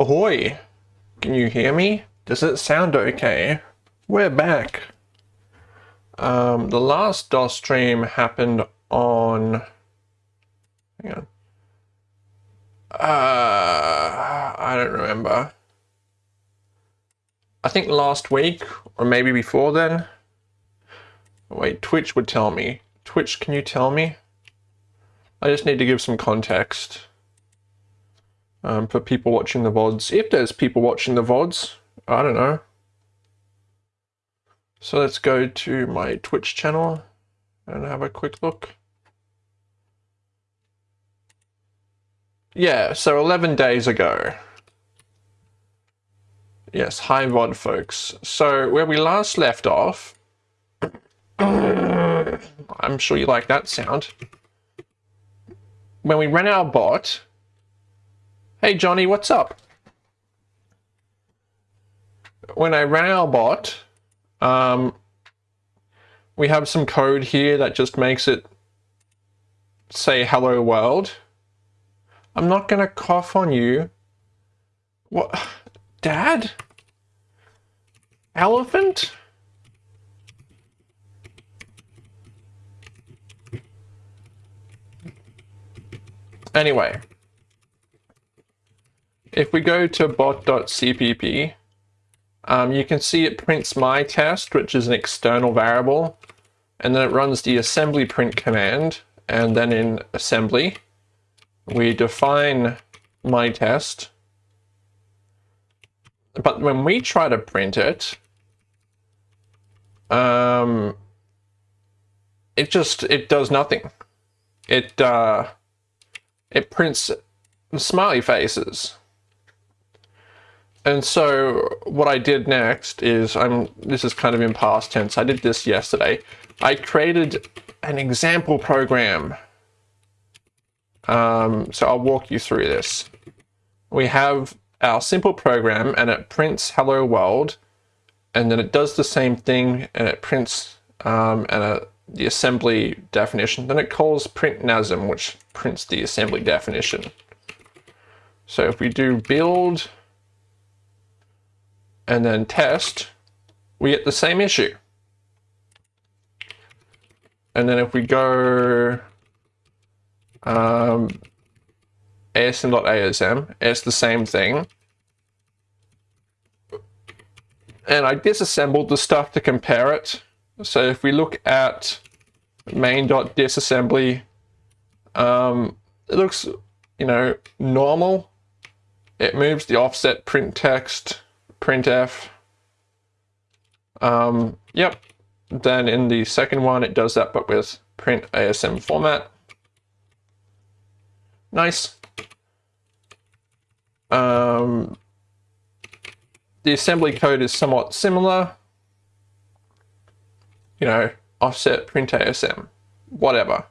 Ahoy! Can you hear me? Does it sound okay? We're back. Um, the last DOS stream happened on... Hang on. Uh, I don't remember. I think last week, or maybe before then. Wait, Twitch would tell me. Twitch, can you tell me? I just need to give some context um, for people watching the VODs. If there's people watching the VODs, I don't know. So let's go to my Twitch channel and have a quick look. Yeah, so 11 days ago. Yes, hi VOD folks. So where we last left off, I'm sure you like that sound. When we ran our bot, hey Johnny, what's up? When I ran our bot, um, we have some code here that just makes it say hello world. I'm not gonna cough on you. What? Dad? Elephant? Anyway, if we go to bot.cpp, um, you can see it prints my test, which is an external variable, and then it runs the assembly print command, and then in assembly, we define my test, but when we try to print it, um, it just, it does nothing. It, uh, it prints smiley faces. And so what I did next is, I'm, this is kind of in past tense, I did this yesterday. I created an example program. Um, so I'll walk you through this. We have our simple program and it prints hello world and then it does the same thing and it prints um, and a, the assembly definition. Then it calls print NASM, which prints the assembly definition. So if we do build and then test, we get the same issue. And then if we go um, asm.asm, it's the same thing. And I disassembled the stuff to compare it. So if we look at main.disassembly, um, it looks, you know, normal. It moves the offset print text, printf. Um, yep. Then in the second one, it does that, but with print ASM format. Nice. Um, the assembly code is somewhat similar. You know, offset print ASM, whatever.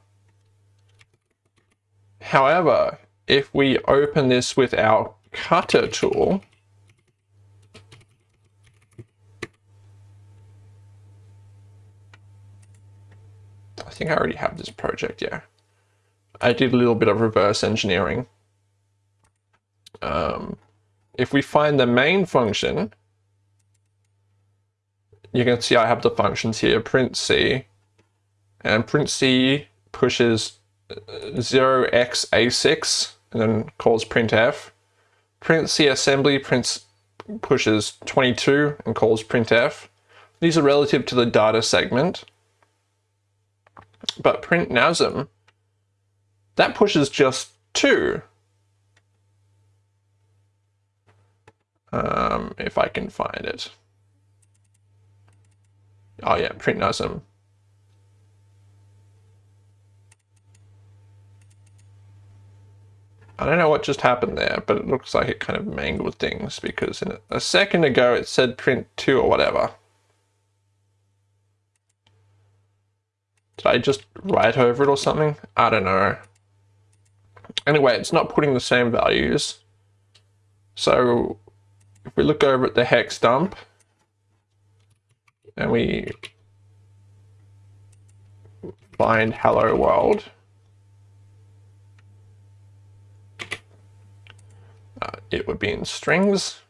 However, if we open this with our cutter tool, think I already have this project, yeah. I did a little bit of reverse engineering. Um, if we find the main function, you can see I have the functions here, print C, and print C pushes 0xa6 and then calls printf. Print C assembly prints pushes 22 and calls printf. These are relative to the data segment. But print NASM, that pushes just 2. Um, if I can find it. Oh yeah, print NASM. I don't know what just happened there, but it looks like it kind of mangled things because a, a second ago it said print 2 or whatever. Did I just write over it or something? I don't know. Anyway, it's not putting the same values. So if we look over at the hex dump and we find hello world, uh, it would be in strings.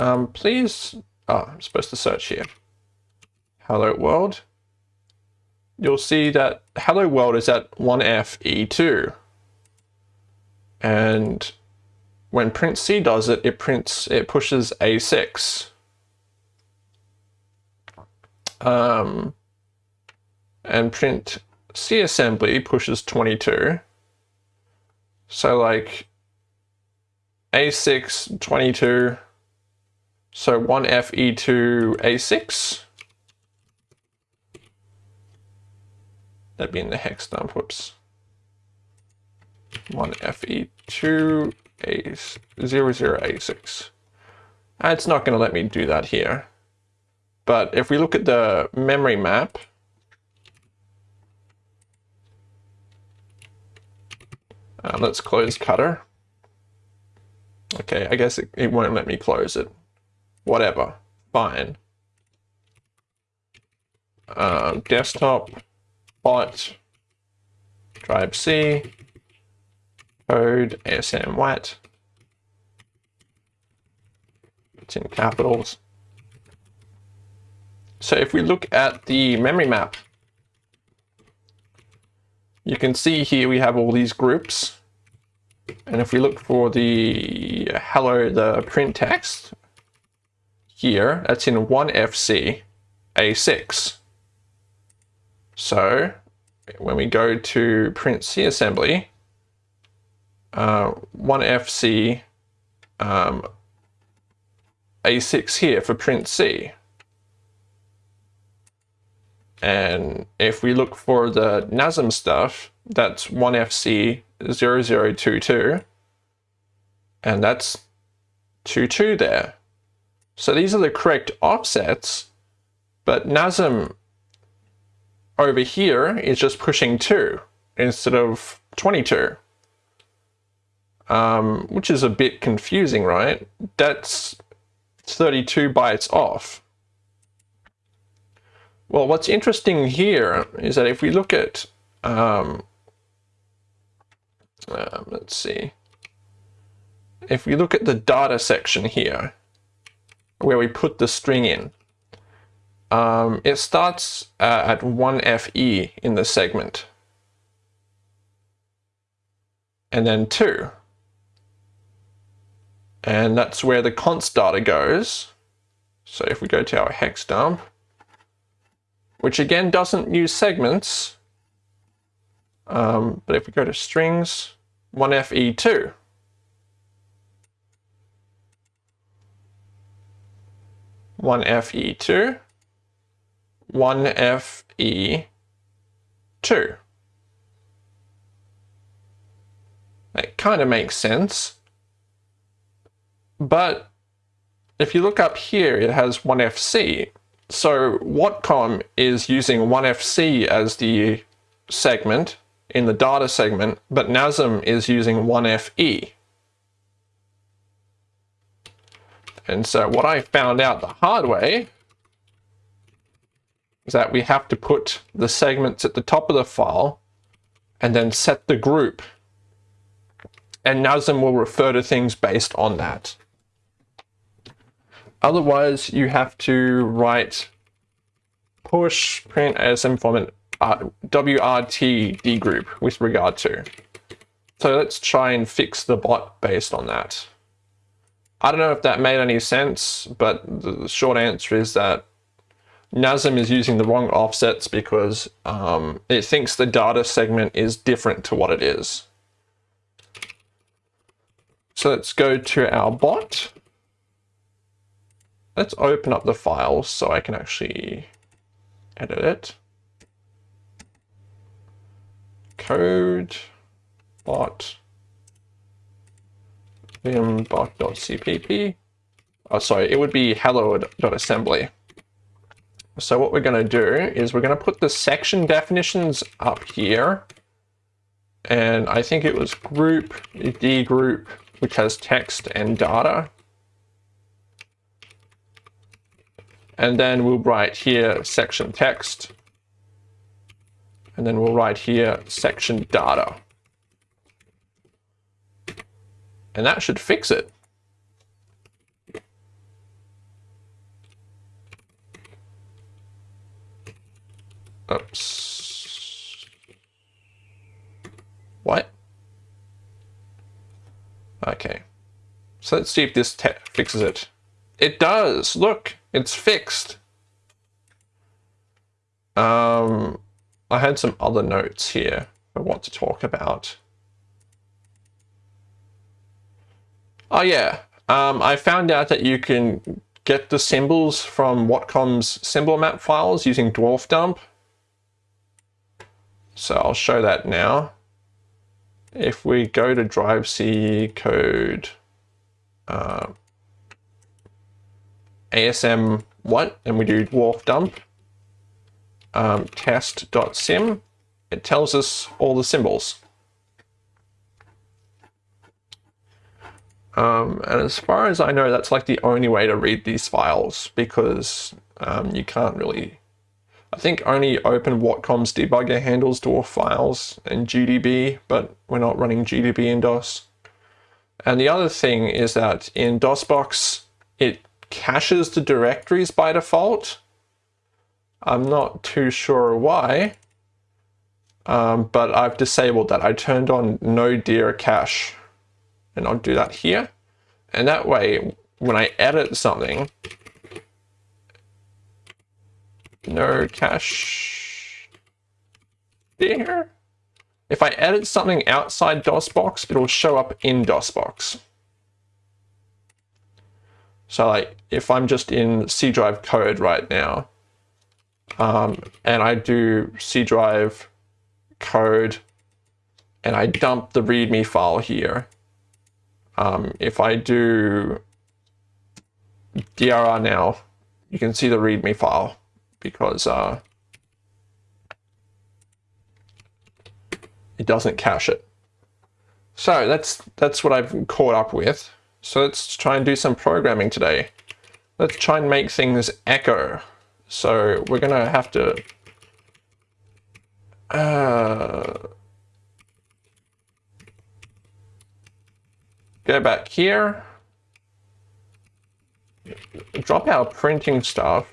Um, please, oh, I'm supposed to search here. Hello world. You'll see that hello world is at 1FE2. And when print C does it, it prints, it pushes A6. Um, and print C assembly pushes 22. So like A6, 22, so 1FE2 A6. That'd be in the hex dump, whoops. 1FE2 A00A6. It's not going to let me do that here. But if we look at the memory map, uh, let's close cutter. Okay, I guess it, it won't let me close it whatever, fine. Um, desktop, bot, drive C, code, ASM WAT. It's in capitals. So if we look at the memory map, you can see here we have all these groups. And if we look for the hello, the print text, here, that's in 1FC A6. So when we go to print C assembly, uh, 1FC um, A6 here for print C. And if we look for the NASM stuff, that's 1FC 0022, and that's 22 there. So these are the correct offsets, but NASM over here is just pushing 2 instead of 22. Um, which is a bit confusing, right? That's 32 bytes off. Well, what's interesting here is that if we look at, um, uh, let's see, if we look at the data section here, where we put the string in. Um, it starts uh, at 1FE in the segment. And then 2. And that's where the const data goes. So if we go to our hex dump, which again doesn't use segments, um, but if we go to strings, 1FE2, 1FE2, 1FE2. That kind of makes sense. But if you look up here, it has 1FC. So Watcom is using 1FC as the segment in the data segment, but NASM is using 1FE. And so what I found out the hard way is that we have to put the segments at the top of the file and then set the group. And NASM will refer to things based on that. Otherwise, you have to write push print ASM format uh, WRT with regard to. So let's try and fix the bot based on that. I don't know if that made any sense, but the short answer is that NASM is using the wrong offsets because um, it thinks the data segment is different to what it is. So let's go to our bot. Let's open up the file so I can actually edit it. Code, bot, vim.cpp. Oh, sorry, it would be hello.assembly. So what we're going to do is we're going to put the section definitions up here. And I think it was group, D group, which has text and data. And then we'll write here section text. And then we'll write here section data. And that should fix it. Oops. What? Okay. So let's see if this fixes it. It does! Look! It's fixed! Um, I had some other notes here I want to talk about. Oh yeah, um, I found out that you can get the symbols from Watcom's symbol map files using Dwarf Dump. So I'll show that now. If we go to drive C code uh, ASM what and we do dwarf dump um, test.sym, it tells us all the symbols. Um, and as far as I know, that's like the only way to read these files because um, you can't really I think only Open Watcom's debugger handles dwarf files and GDB, but we're not running GDB in DOS. And the other thing is that in DOSBox, it caches the directories by default. I'm not too sure why, um, but I've disabled that. I turned on no dir cache, and I'll do that here. And that way, when I edit something, no cache there. If I edit something outside DOSBox, it'll show up in DOSBox. So like if I'm just in C drive code right now, um, and I do C drive code and I dump the README file here, um, if I do DRR now, you can see the README file because uh, it doesn't cache it. So that's that's what I've caught up with. So let's try and do some programming today. Let's try and make things echo. So we're gonna have to uh, go back here, drop our printing stuff,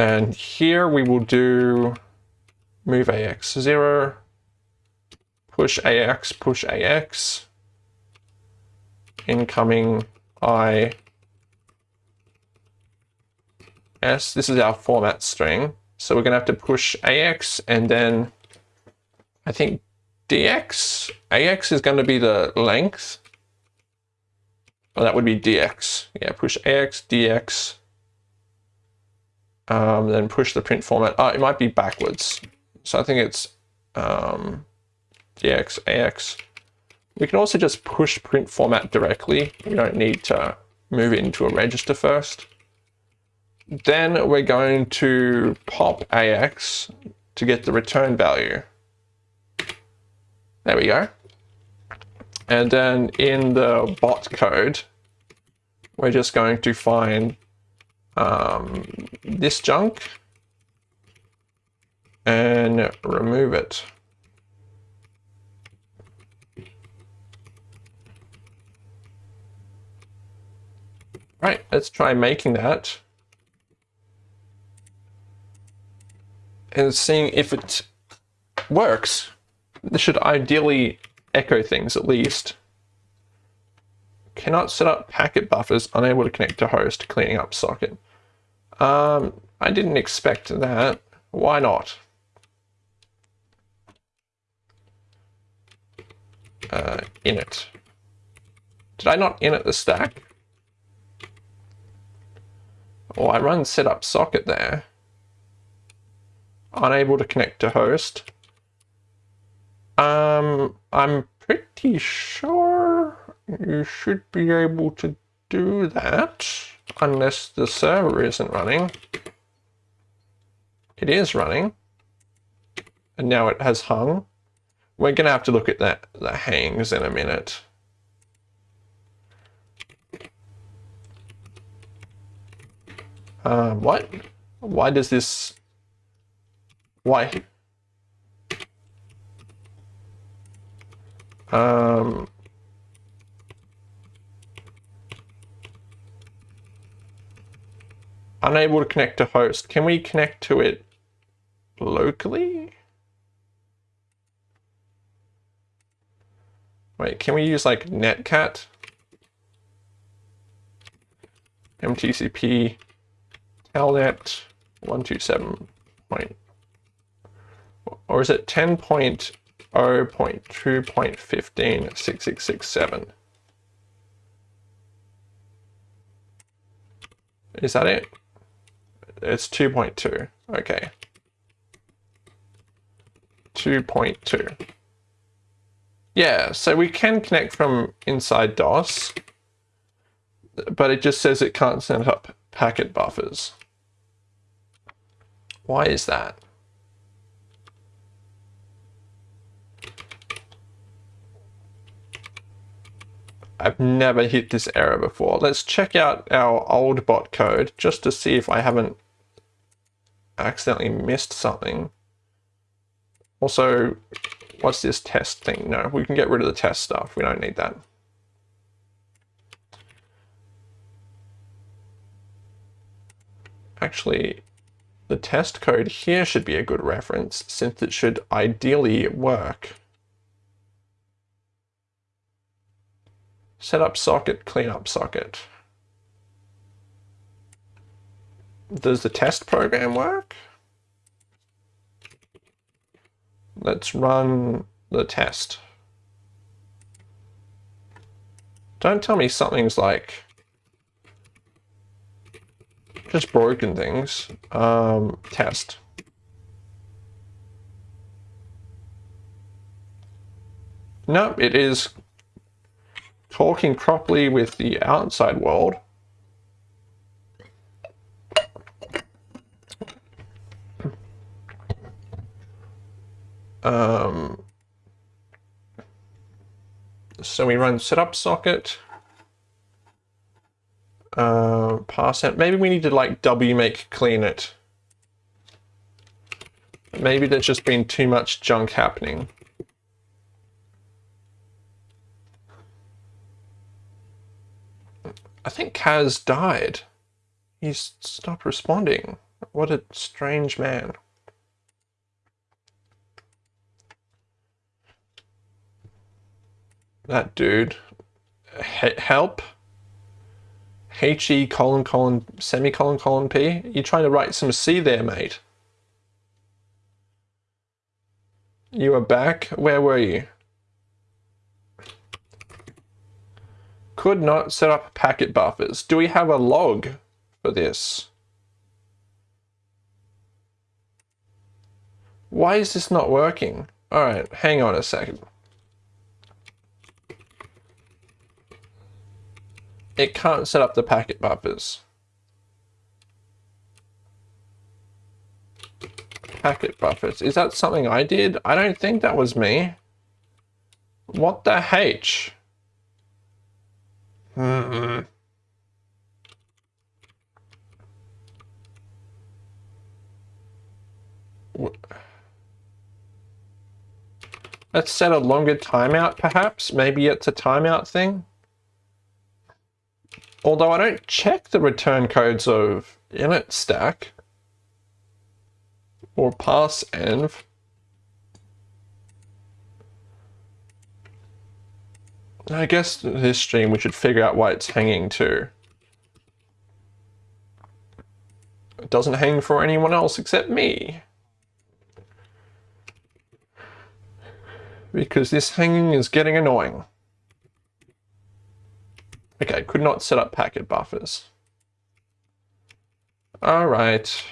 and here we will do move AX 0, push AX, push AX, incoming I S. This is our format string. So we're going to have to push AX and then I think DX. AX is going to be the length. Oh, that would be DX. Yeah, push AX, DX, um, then push the print format. Oh, it might be backwards. So I think it's um, DX, AX. We can also just push print format directly. We don't need to move it into a register first. Then we're going to pop AX to get the return value. There we go. And then in the bot code, we're just going to find um, this junk and remove it. Right, let's try making that. And seeing if it works. This should ideally echo things at least. Cannot set up packet buffers, unable to connect to host, cleaning up socket. Um, I didn't expect that. Why not? Uh, init. Did I not init the stack? Oh, I run setup socket there. Unable to connect to host. Um, I'm pretty sure you should be able to do that unless the server isn't running. It is running. And now it has hung. We're going to have to look at that the hangs in a minute. Um, what? Why does this... Why? Um, unable to connect to host. Can we connect to it locally? Wait, can we use like netcat? MTCP telnet 127 point, or is it 10.0.2.15.6667? Is that it? It's 2.2. Okay. 2.2. Yeah, so we can connect from inside DOS, but it just says it can't send up packet buffers. Why is that? I've never hit this error before. Let's check out our old bot code just to see if I haven't accidentally missed something. Also, what's this test thing? No, we can get rid of the test stuff. We don't need that. Actually, the test code here should be a good reference since it should ideally work. Set up socket, clean up socket. Does the test program work? Let's run the test. Don't tell me something's like just broken things. Um, test. Nope, it is talking properly with the outside world. Um, so we run setup socket, uh, pass. Maybe we need to like wmake clean it. Maybe there's just been too much junk happening. I think Kaz died. He's stopped responding. What a strange man. That dude. H help? H-E colon colon semicolon colon P? You're trying to write some C there, mate? You are back? Where were you? Could not set up packet buffers. Do we have a log for this? Why is this not working? All right, hang on a second. It can't set up the packet buffers. Packet buffers. Is that something I did? I don't think that was me. What the H? Mm Let's set a longer timeout, perhaps. Maybe it's a timeout thing. Although I don't check the return codes of init stack or pass env. I guess this stream we should figure out why it's hanging too. It doesn't hang for anyone else except me. Because this hanging is getting annoying. Okay, could not set up packet buffers. All right.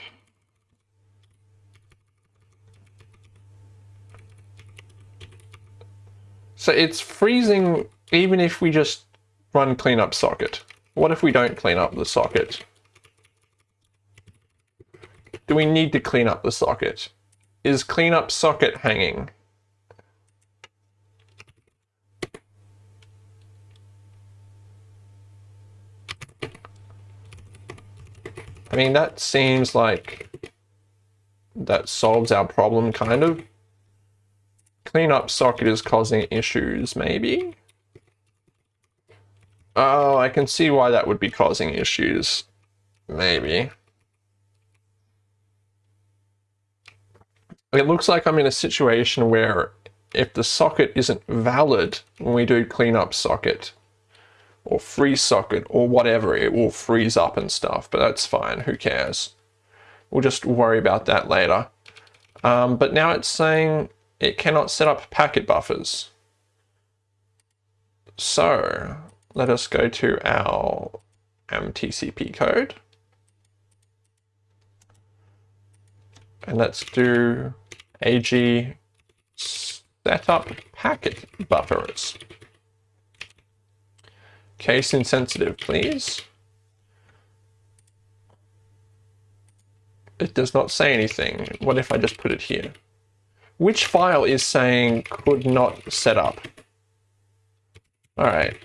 So it's freezing even if we just run cleanup socket, what if we don't clean up the socket? Do we need to clean up the socket? Is cleanup socket hanging? I mean, that seems like that solves our problem, kind of. Cleanup socket is causing issues, maybe? Oh, I can see why that would be causing issues. Maybe. It looks like I'm in a situation where if the socket isn't valid when we do cleanup socket, or freeze socket or whatever, it will freeze up and stuff, but that's fine, who cares? We'll just worry about that later. Um, but now it's saying it cannot set up packet buffers. So let us go to our MTCP code. And let's do AG setup packet buffers. Case insensitive, please. It does not say anything. What if I just put it here? Which file is saying could not set up? All right,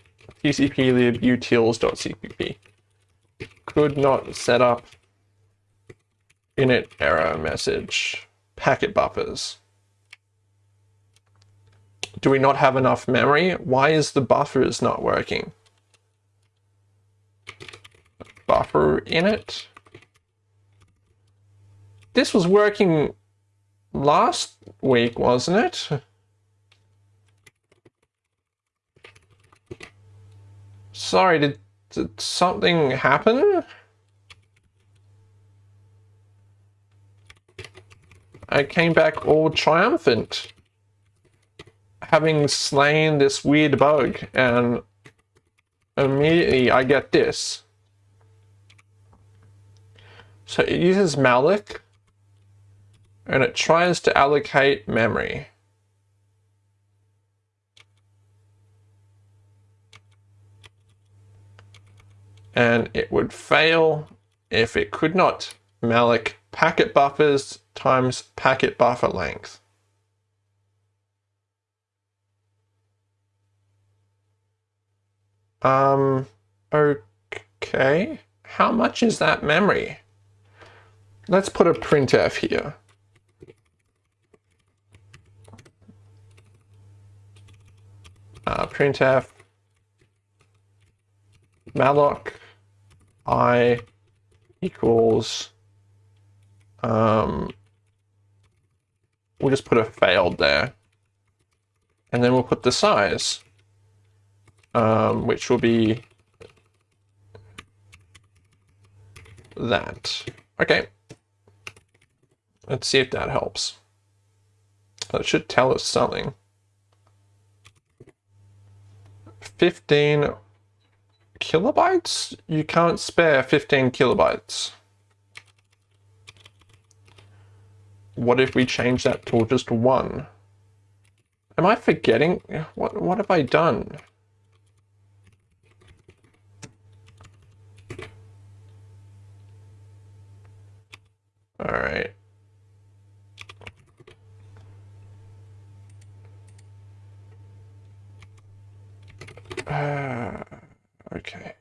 tcp lib utils.cpp. Could not set up init error message. Packet buffers. Do we not have enough memory? Why is the buffers not working? Buffer in it. This was working last week, wasn't it? Sorry, did, did something happen? I came back all triumphant, having slain this weird bug, and immediately I get this. So it uses malloc, and it tries to allocate memory. And it would fail if it could not malloc packet buffers times packet buffer length. Um, okay. How much is that memory? Let's put a printf here. Uh, printf malloc i equals um, we'll just put a failed there. And then we'll put the size, um, which will be that. Okay. Let's see if that helps. That should tell us something. 15 kilobytes? You can't spare 15 kilobytes. What if we change that to just one? Am I forgetting? What, what have I done? All right. Uh, okay.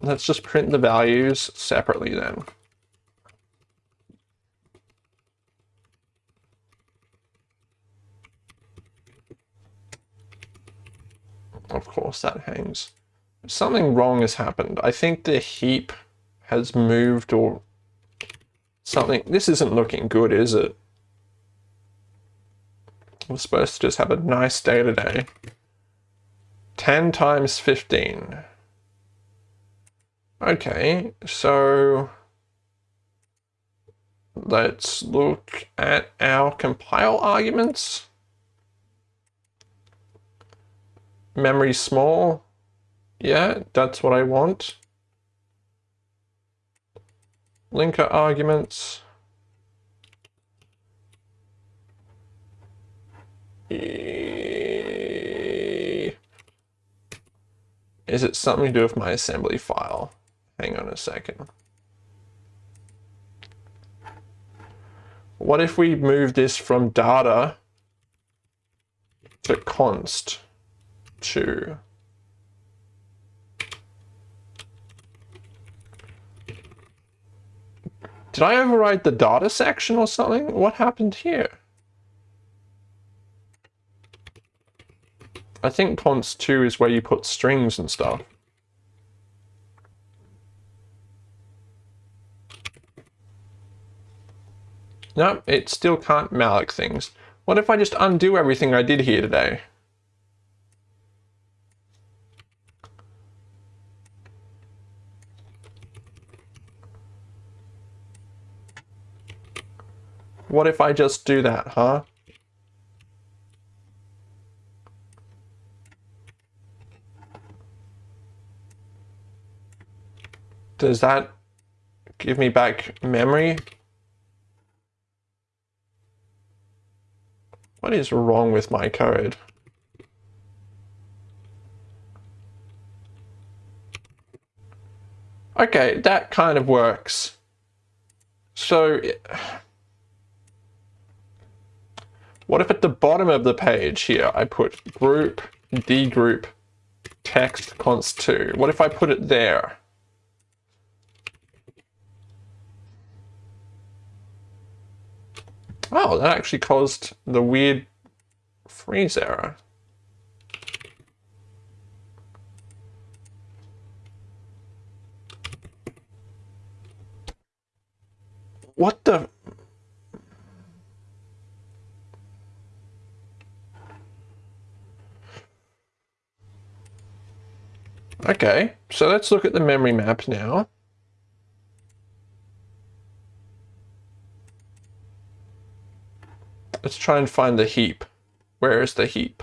Let's just print the values separately then. Of course that hangs. Something wrong has happened. I think the heap has moved or something. This isn't looking good, is it? We're supposed to just have a nice day today. 10 times 15. Okay, so let's look at our compile arguments. memory small. Yeah, that's what I want. Linker arguments. Is it something to do with my assembly file? Hang on a second. What if we move this from data to const? to Did I override the data section or something? What happened here? I think const 2 is where you put strings and stuff. No, it still can't malloc things. What if I just undo everything I did here today? What if I just do that, huh? Does that give me back memory? What is wrong with my code? Okay, that kind of works. So, what if at the bottom of the page here, I put group, D group, text const 2? What if I put it there? Oh, that actually caused the weird freeze error. What the... Okay, so let's look at the memory map now. Let's try and find the heap. Where is the heap?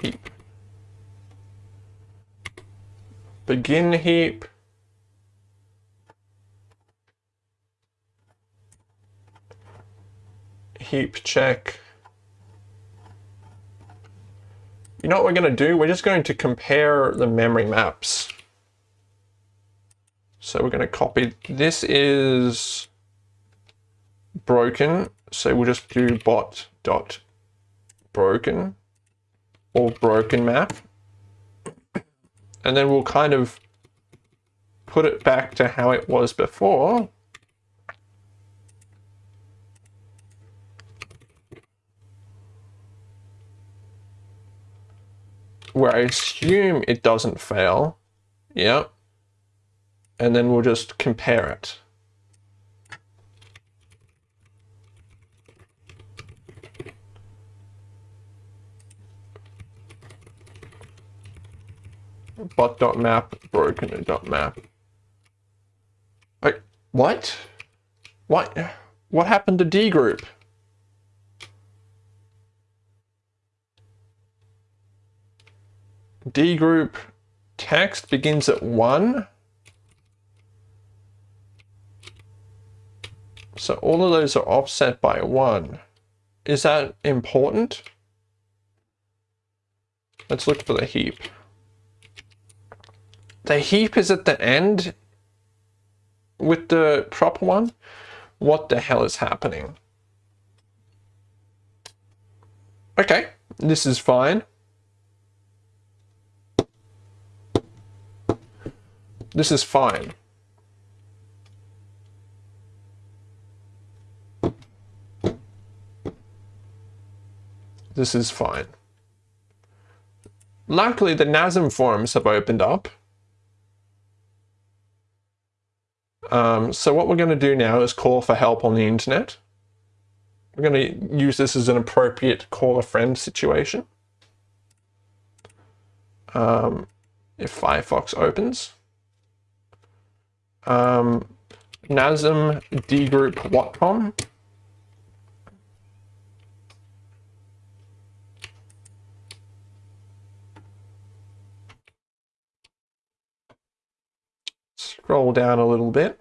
Heap. Begin heap. Heap check. You know what we're going to do? We're just going to compare the memory maps. So we're going to copy, this is broken. So we'll just do bot dot broken or broken map. And then we'll kind of put it back to how it was before. Where I assume it doesn't fail. Yep and then we'll just compare it. bot.map broken.map. Wait, what? What? What happened to D group? D group text begins at 1. So all of those are offset by 1. Is that important? Let's look for the heap. The heap is at the end with the proper one? What the hell is happening? Okay, this is fine. This is fine. This is fine. Luckily, the NASM forums have opened up. Um, so what we're going to do now is call for help on the internet. We're going to use this as an appropriate call a friend situation. Um, if Firefox opens. Um, NASM dgroup watcom. Scroll down a little bit.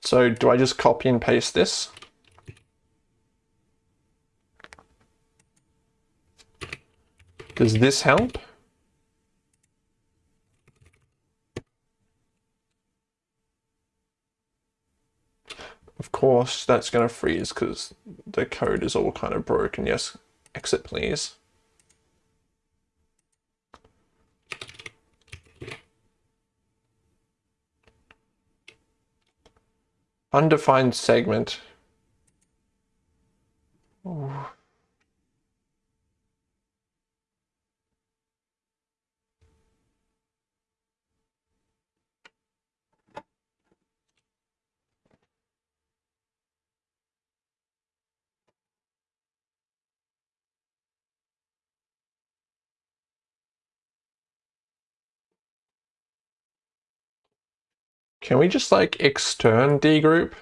So do I just copy and paste this? Does this help? course, that's going to freeze because the code is all kind of broken. Yes, exit please. Undefined segment. Ooh. Can we just like extern D group?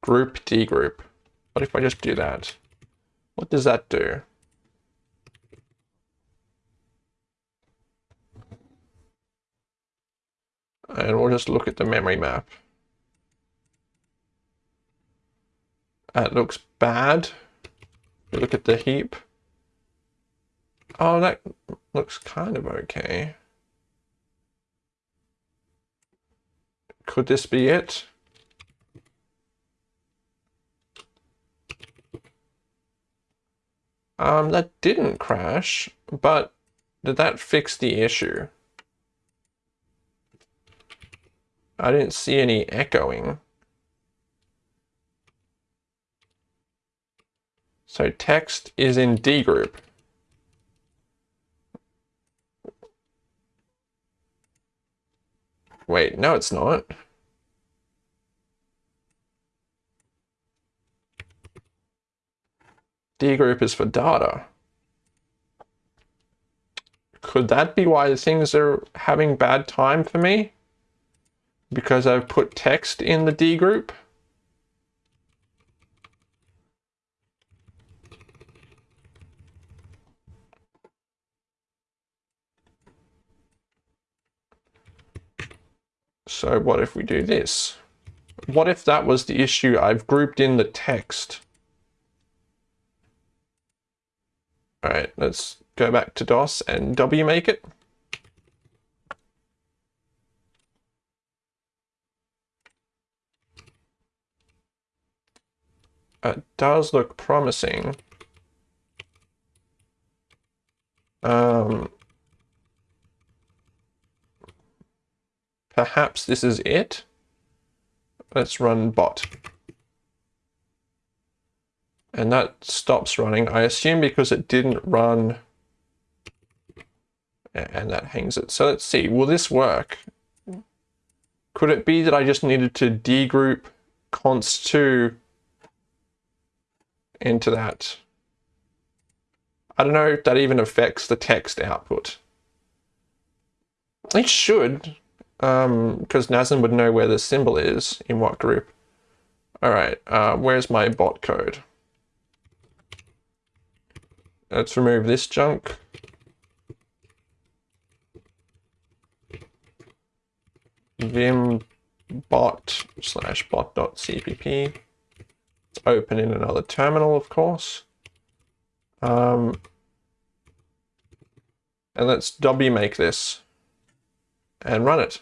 Group D group. What if I just do that? What does that do? And we'll just look at the memory map. That looks bad. Look at the heap. Oh, that looks kind of okay. Could this be it? Um, that didn't crash, but did that fix the issue? I didn't see any echoing. So text is in D group. Wait, no it's not. D group is for data. Could that be why the things are having bad time for me? Because I've put text in the D group? So what if we do this? What if that was the issue? I've grouped in the text. All right, let's go back to DOS and wmake it. It does look promising. Um, Perhaps this is it. Let's run bot. And that stops running, I assume because it didn't run and that hangs it. So let's see, will this work? Could it be that I just needed to degroup const2 into that? I don't know if that even affects the text output. It should, um, because NASM would know where the symbol is in what group. All right, uh, where's my bot code? Let's remove this junk. vim bot slash bot dot bot.cpp. It's open in another terminal, of course. Um, and let's wmake this and run it.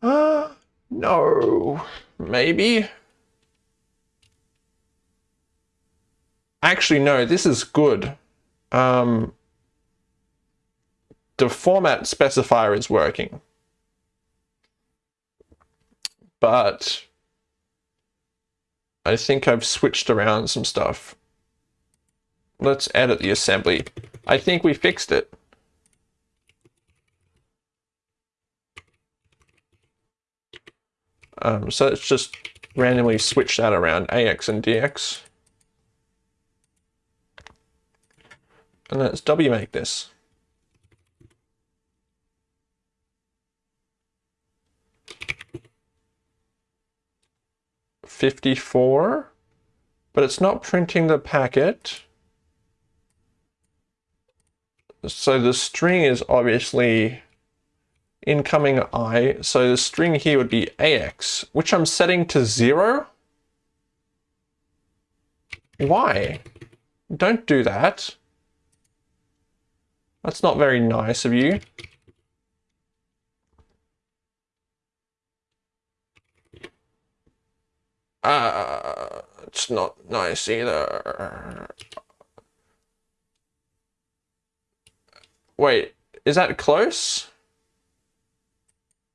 uh, no, maybe. Actually, no, this is good. Um, the format specifier is working. But I think I've switched around some stuff. Let's edit the assembly. I think we fixed it. Um, so let's just randomly switch that around, AX and DX. And let's wmake this. Fifty-four, but it's not printing the packet. So the string is obviously incoming i. So the string here would be ax, which I'm setting to zero. Why? Don't do that. That's not very nice of you. Uh, it's not nice either. Wait, is that close?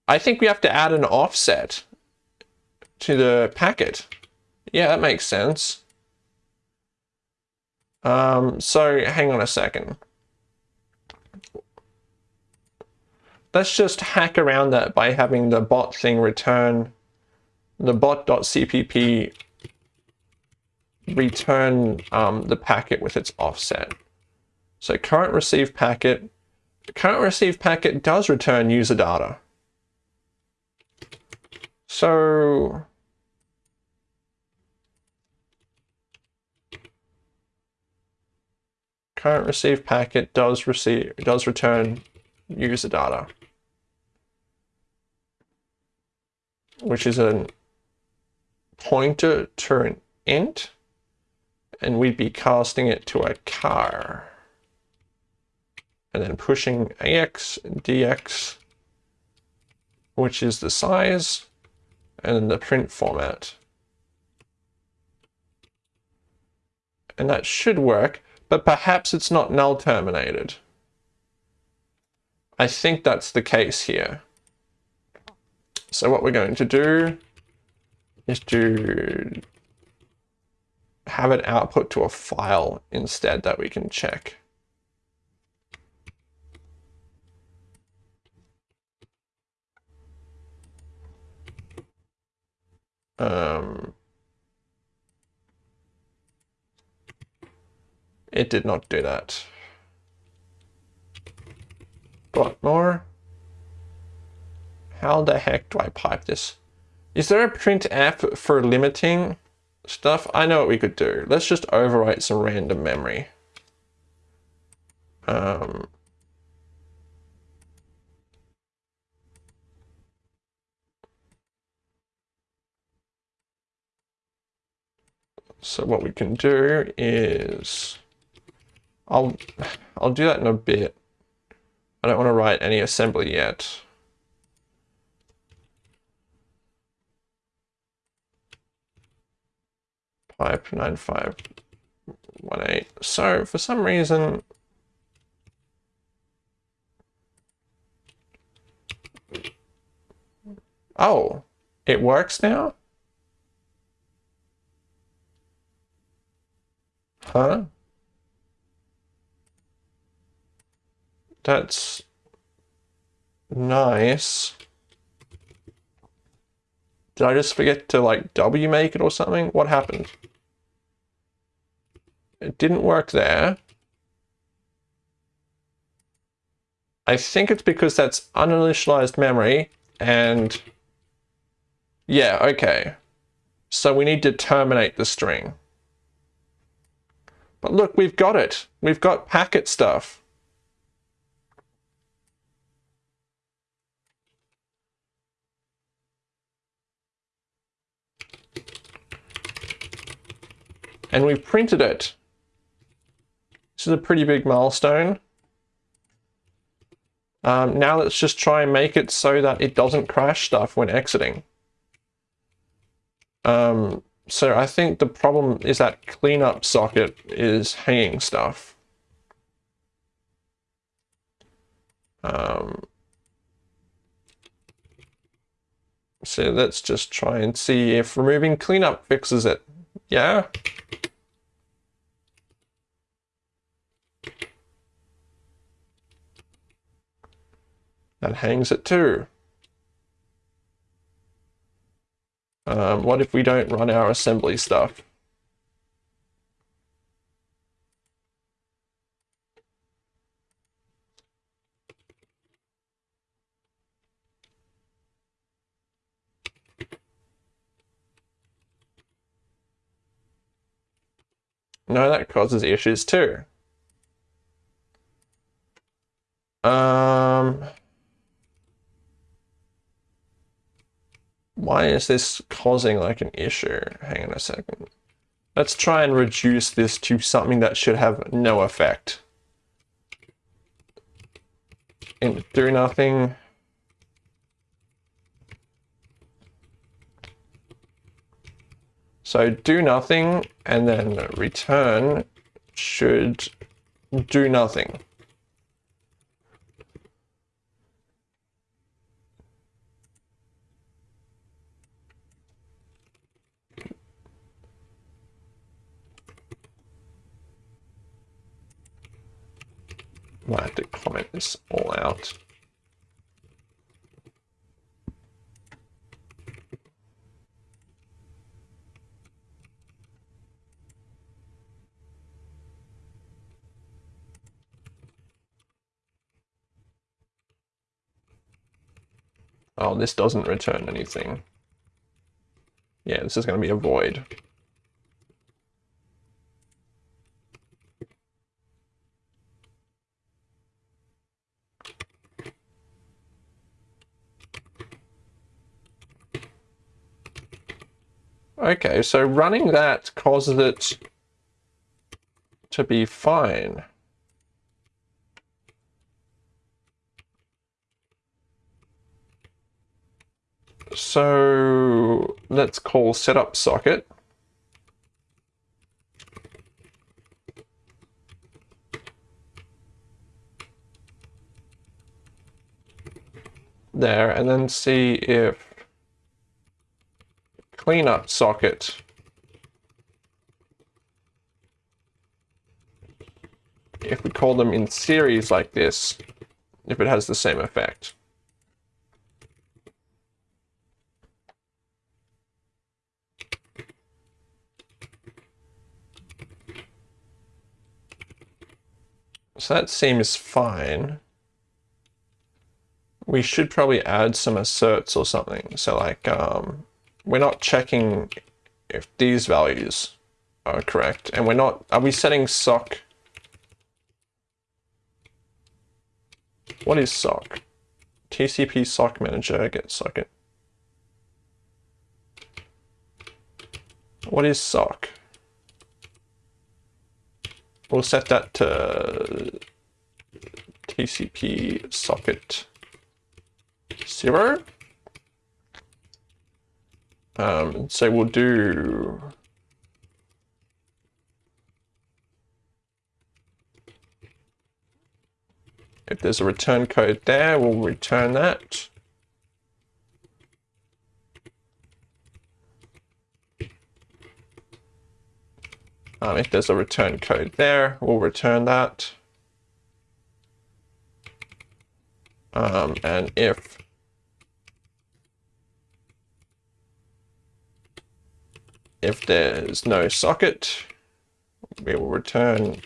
I think we have to add an offset to the packet. Yeah, that makes sense. Um, so hang on a second. Let's just hack around that by having the bot thing return the bot.cpp return um, the packet with its offset. So current receive packet, current receive packet does return user data. So current receive packet does receive does return user data, which is a pointer to an int, and we'd be casting it to a car, and then pushing ax dx, which is the size, and the print format. And that should work but perhaps it's not null terminated. I think that's the case here. So what we're going to do is to have it output to a file instead that we can check. Um, It did not do that. But more. How the heck do I pipe this? Is there a print printf for limiting stuff? I know what we could do. Let's just overwrite some random memory. Um, so what we can do is I'll, I'll do that in a bit. I don't want to write any assembly yet. Pipe 9518. So for some reason, oh, it works now? Huh? That's nice. Did I just forget to like wmake it or something? What happened? It didn't work there. I think it's because that's uninitialized memory and yeah, okay. So we need to terminate the string. But look, we've got it. We've got packet stuff. and we've printed it. This is a pretty big milestone. Um, now let's just try and make it so that it doesn't crash stuff when exiting. Um, so I think the problem is that cleanup socket is hanging stuff. Um, so let's just try and see if removing cleanup fixes it. Yeah. That hangs it 2. Um, what if we don't run our assembly stuff? No, that causes issues too. Um, why is this causing like an issue? Hang on a second. Let's try and reduce this to something that should have no effect. And do nothing. So do nothing and then return should do nothing. Might have to comment this all out. Oh, this doesn't return anything. Yeah, this is going to be a void. Okay, so running that causes it to be fine. So let's call setup socket. There, and then see if cleanup socket if we call them in series like this, if it has the same effect. So that seems fine. We should probably add some asserts or something. So like, um, we're not checking if these values are correct. And we're not, are we setting sock? What is sock? TCP sock manager get socket. What is sock? We'll set that to TCP socket zero. Um, so we'll do if there's a return code there, we'll return that. Um, if there's a return code there, we'll return that. Um, and if if there's no socket, we will return,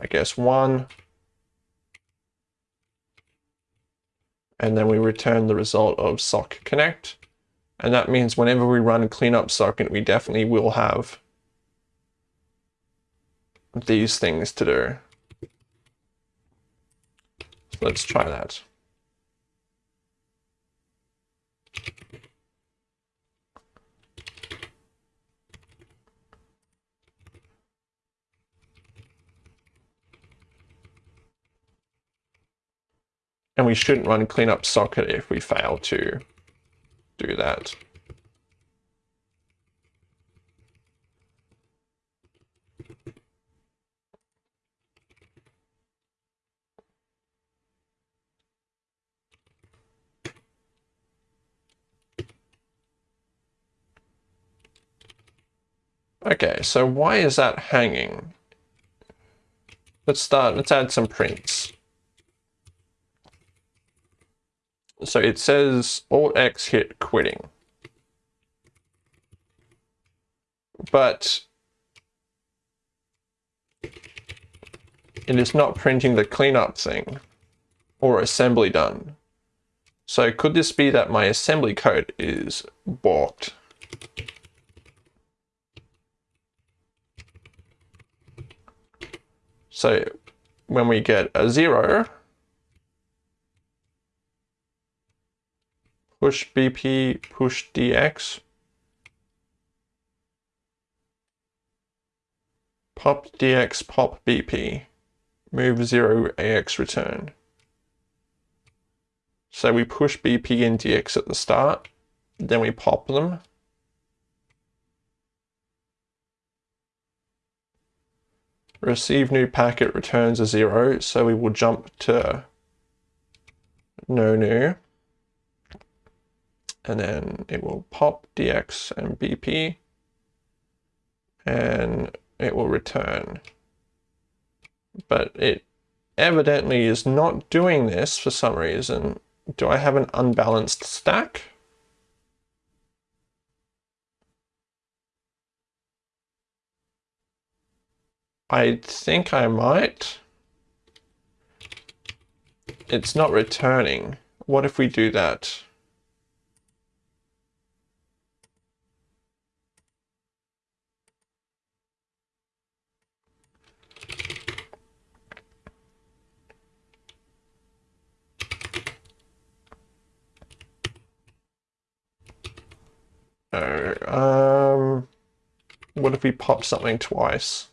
I guess, one. And then we return the result of sock connect. And that means whenever we run cleanup socket, we definitely will have these things to do. So let's try that. And we shouldn't run cleanup socket if we fail to do that. Okay, so why is that hanging? Let's start, let's add some prints. So it says Alt X hit quitting. But it is not printing the cleanup thing or assembly done. So could this be that my assembly code is balked? So when we get a zero, push BP push DX pop DX pop BP move 0 AX return. So we push BP and DX at the start, then we pop them. Receive new packet returns a zero, so we will jump to no new. And then it will pop dx and bp and it will return. But it evidently is not doing this for some reason. Do I have an unbalanced stack? I think I might. It's not returning. What if we do that? Oh, um, what if we pop something twice?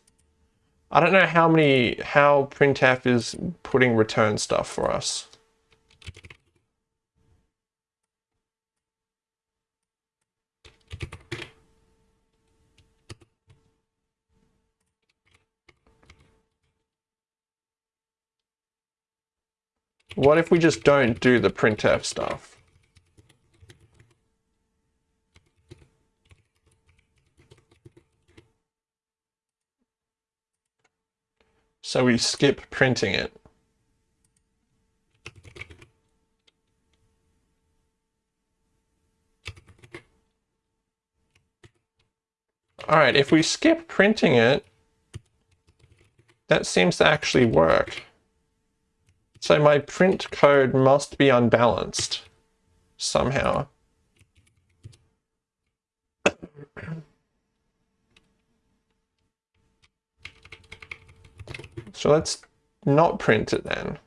I don't know how many, how printf is putting return stuff for us. What if we just don't do the printf stuff? So we skip printing it. All right, if we skip printing it, that seems to actually work. So my print code must be unbalanced somehow. So let's not print it then.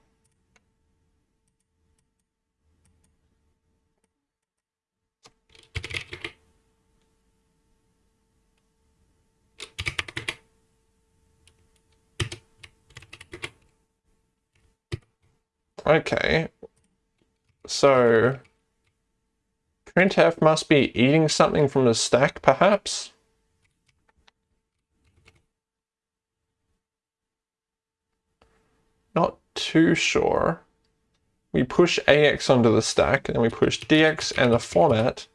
Okay, so printf must be eating something from the stack, perhaps? Not too sure. We push AX onto the stack, and then we push DX and the format,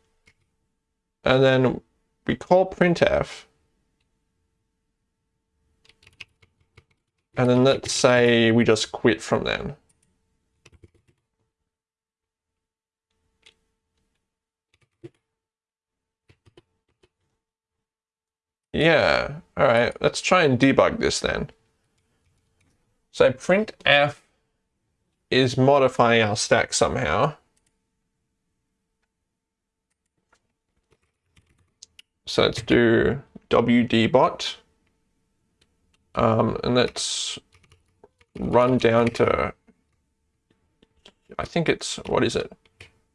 and then we call printf, and then let's say we just quit from then. Yeah, all right, let's try and debug this then. So printf is modifying our stack somehow. So let's do wdbot. Um, and let's run down to, I think it's, what is it?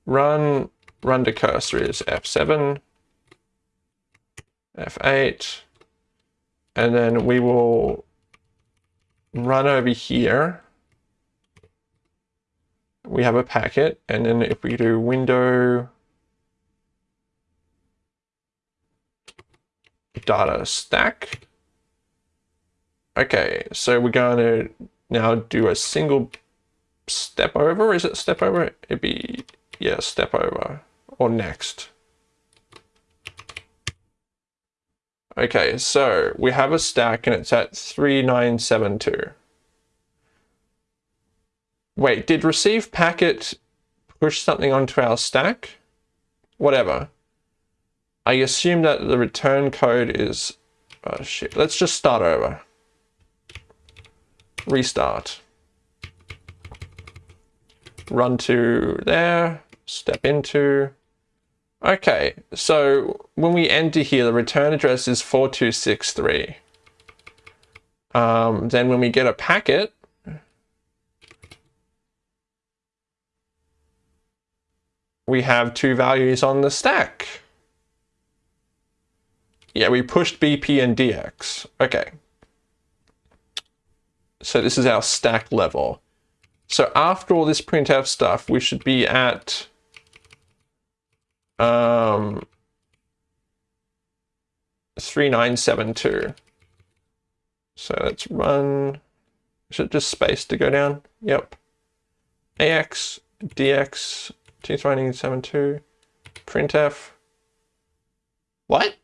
Run, run to cursor is F7, F8, and then we will run over here, we have a packet, and then if we do window data stack, okay, so we're going to now do a single step over. Is it step over? It'd be, yeah, step over or next. Okay, so we have a stack and it's at 3972. Wait, did receive packet push something onto our stack? Whatever. I assume that the return code is... Oh shit, let's just start over. Restart. Run to there, step into, Okay, so when we enter here, the return address is 4263. Um, then when we get a packet, we have two values on the stack. Yeah, we pushed BP and DX. Okay. So this is our stack level. So after all this printf stuff, we should be at um, 3972. So let's run, is it just space to go down? Yep. AX, DX, T372, printf. What?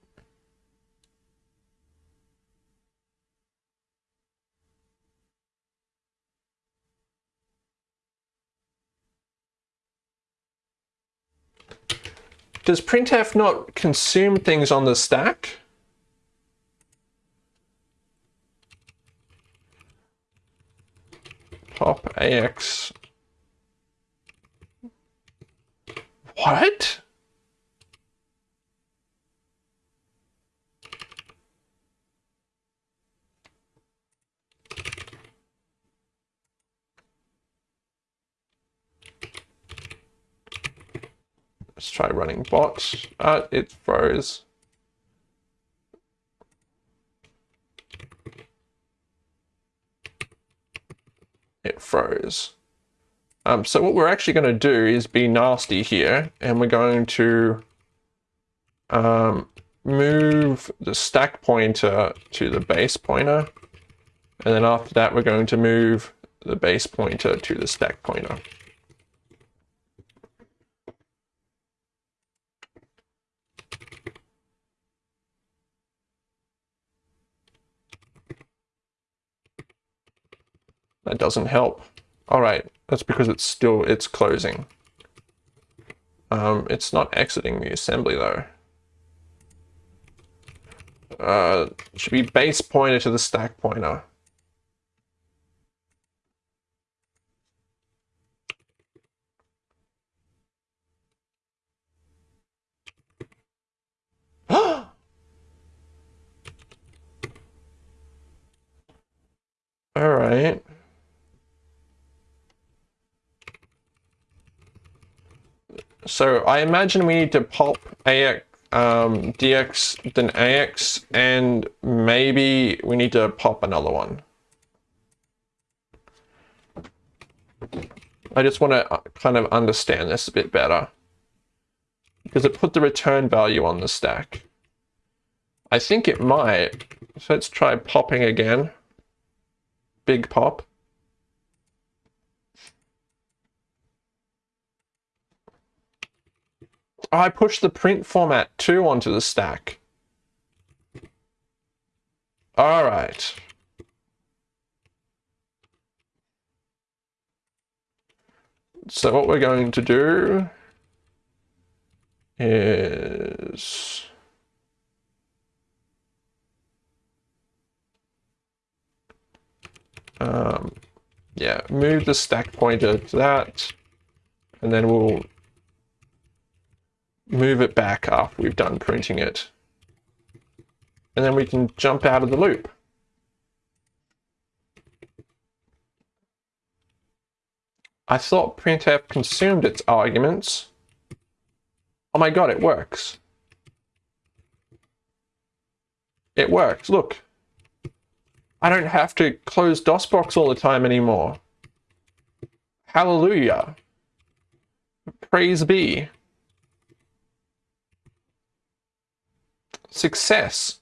Does printf not consume things on the stack? Pop AX. What? Let's try running bots. Uh, it froze. It froze. Um, so what we're actually going to do is be nasty here, and we're going to um, move the stack pointer to the base pointer. And then after that, we're going to move the base pointer to the stack pointer. That doesn't help. All right, that's because it's still, it's closing. Um, it's not exiting the assembly though. Uh, should be base pointer to the stack pointer. All right. So I imagine we need to pop AX, um, DX, then AX, and maybe we need to pop another one. I just want to uh, kind of understand this a bit better. Because it put the return value on the stack. I think it might. So let's try popping again. Big pop. I pushed the print format 2 onto the stack. All right. So what we're going to do is um, yeah, move the stack pointer to that, and then we'll move it back after we've done printing it. And then we can jump out of the loop. I thought printf consumed its arguments. Oh my god, it works. It works, look. I don't have to close DOSBox all the time anymore. Hallelujah. Praise be. Success.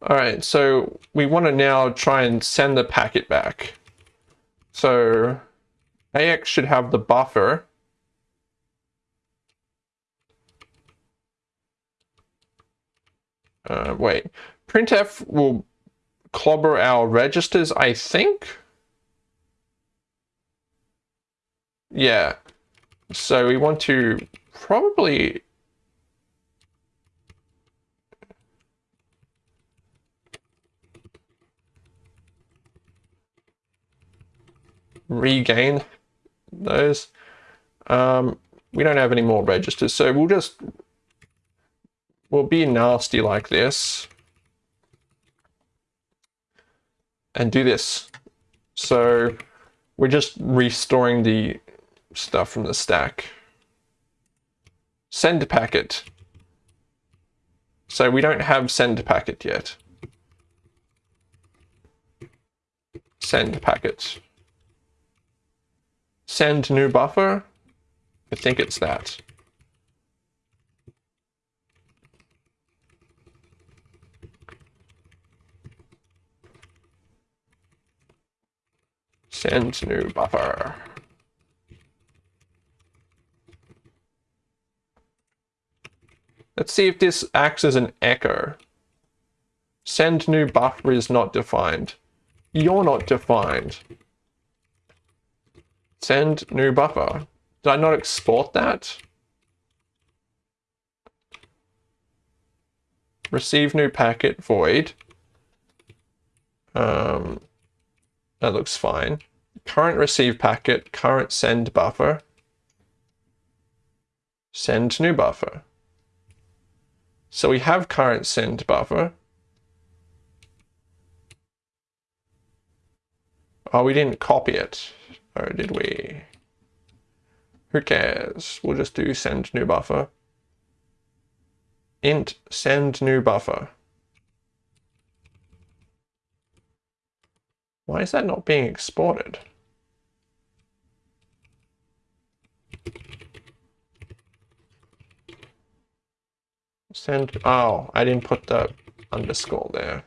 All right, so we want to now try and send the packet back. So AX should have the buffer. Uh, wait, printf will clobber our registers, I think. Yeah, so we want to probably regain those. Um, we don't have any more registers, so we'll just, we'll be nasty like this. And do this. So we're just restoring the stuff from the stack. Send packet. So we don't have send packet yet. Send packet send new buffer? I think it's that. Send new buffer. Let's see if this acts as an echo. Send new buffer is not defined. You're not defined. Send new buffer. Did I not export that? Receive new packet, void. Um, that looks fine. Current receive packet, current send buffer. Send new buffer. So we have current send buffer. Oh, we didn't copy it. Or did we? Who cares? We'll just do send new buffer. Int send new buffer. Why is that not being exported? Send, oh, I didn't put the underscore there.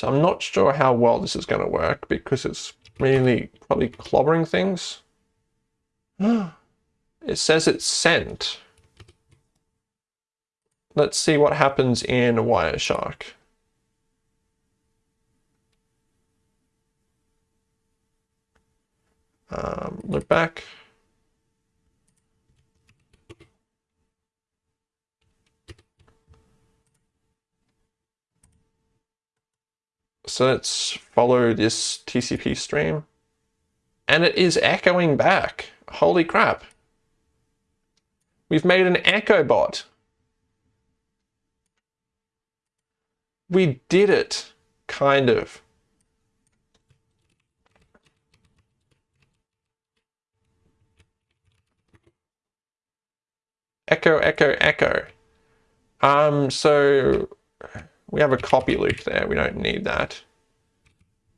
So I'm not sure how well this is going to work because it's really probably clobbering things. it says it's sent. Let's see what happens in Wireshark. Um, look back. So let's follow this TCP stream. And it is echoing back. Holy crap. We've made an echo bot. We did it, kind of. Echo, echo, echo. Um, so we have a copy loop there. We don't need that.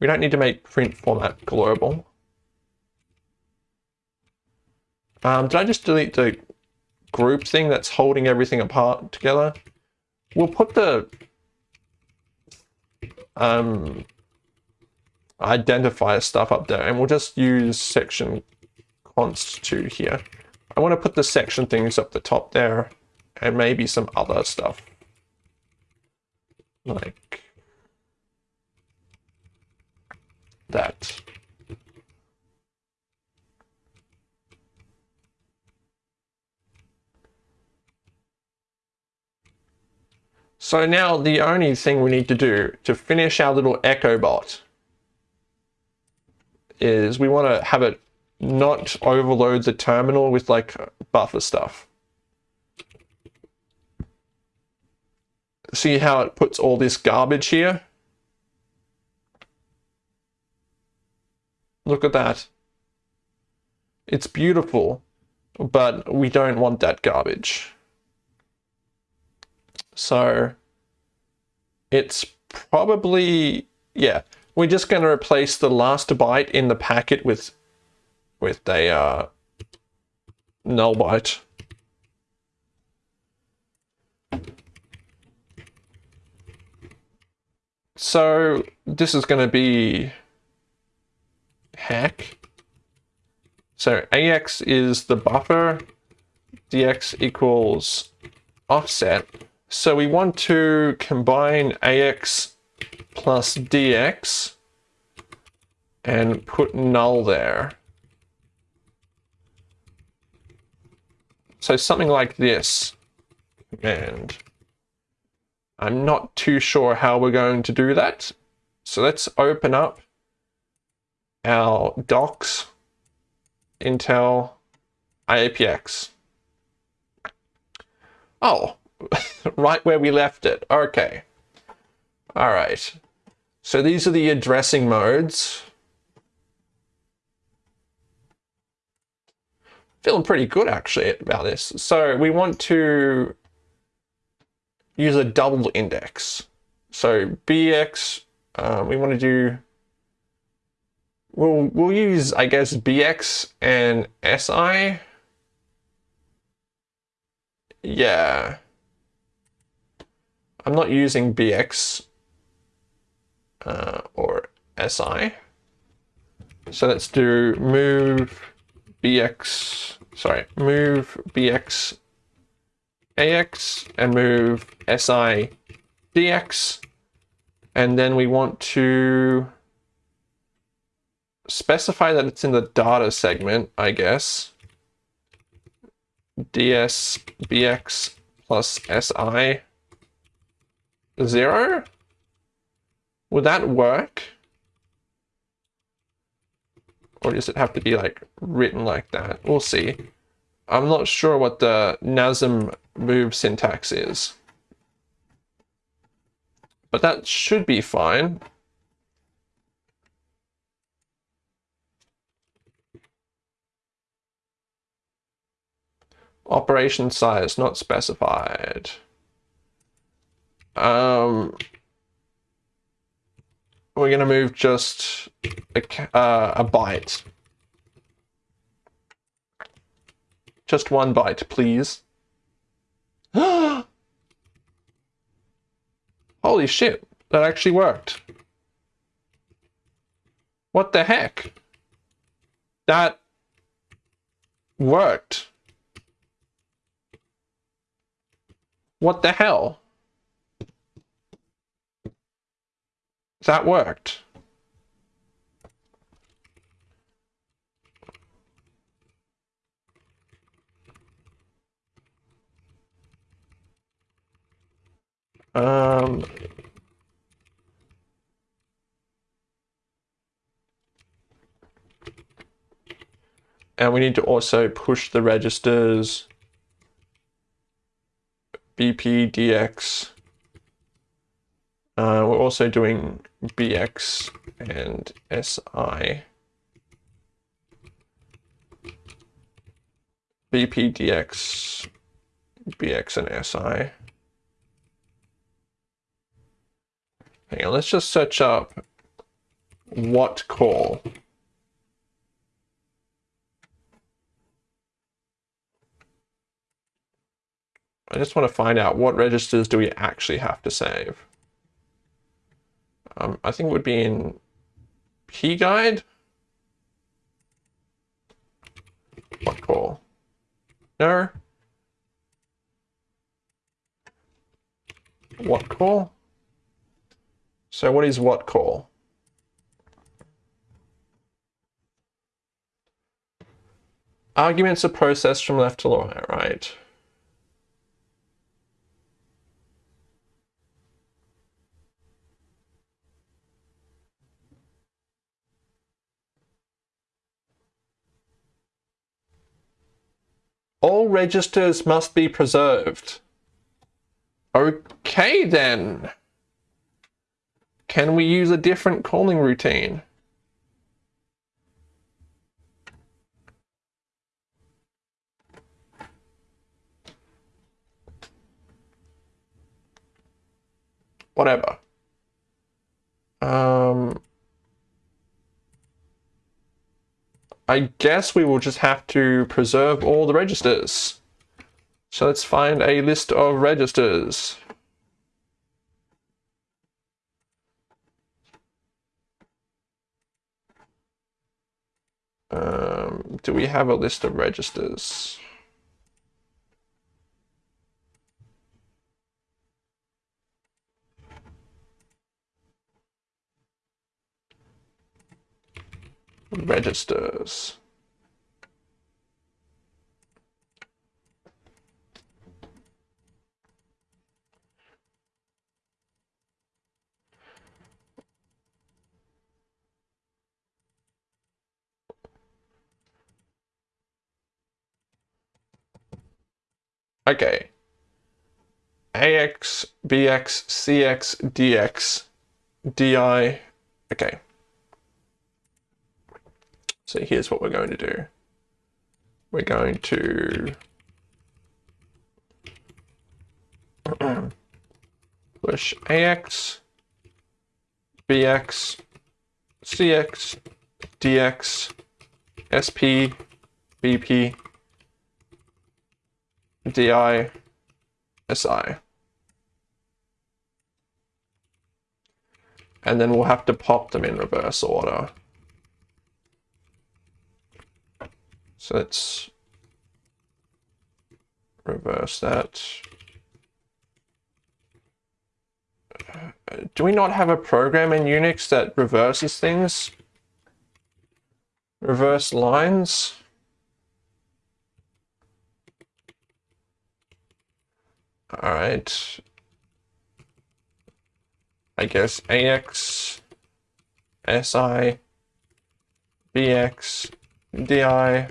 We don't need to make print format global. Um, did I just delete the group thing that's holding everything apart together? We'll put the um, identifier stuff up there and we'll just use section const 2 here. I want to put the section things up the top there and maybe some other stuff like that. So now the only thing we need to do to finish our little echo bot is we want to have it not overload the terminal with like buffer stuff. See how it puts all this garbage here? Look at that. It's beautiful, but we don't want that garbage. So it's probably, yeah, we're just going to replace the last byte in the packet with, with a uh, null byte. So this is going to be hack. So AX is the buffer, DX equals offset. So we want to combine AX plus DX and put null there. So something like this. And I'm not too sure how we're going to do that. So let's open up our docs, Intel IAPX. Oh, right where we left it. Okay. All right. So these are the addressing modes. Feeling pretty good actually about this. So we want to use a double index. So bx, um, we want to do, we'll, we'll use, I guess, bx and si. Yeah. I'm not using bx uh, or SI. So let's do move BX, sorry, move BX AX and move SI DX. And then we want to specify that it's in the data segment, I guess. DS BX plus SI 0? Would that work? Or does it have to be like written like that? We'll see. I'm not sure what the NASM move syntax is. But that should be fine. Operation size not specified. Um, we're going to move just a, uh, a byte. Just one byte, please. Holy shit, that actually worked. What the heck? That worked. What the hell? That worked. Um, and we need to also push the registers BPDX. Uh, we're also doing BX and SI. BPDX, BX and SI. On, let's just search up watcall. I just want to find out what registers do we actually have to save. Um, I think it would be in P guide. Watcall? No. Watcall? So what is watcall? Arguments are processed from left to right. All registers must be preserved. Okay then. Can we use a different calling routine? Whatever. Um, I guess we will just have to preserve all the registers. So let's find a list of registers. Um, do we have a list of registers? registers. Okay. AX, BX, CX, DX, DI. Okay. So here's what we're going to do. We're going to push AX, BX, CX, DX, SP, BP, DI, SI. and then we'll have to pop them in reverse order. So let's reverse that. Do we not have a program in Unix that reverses things? Reverse lines? All right. I guess AX, SI, BX, DI,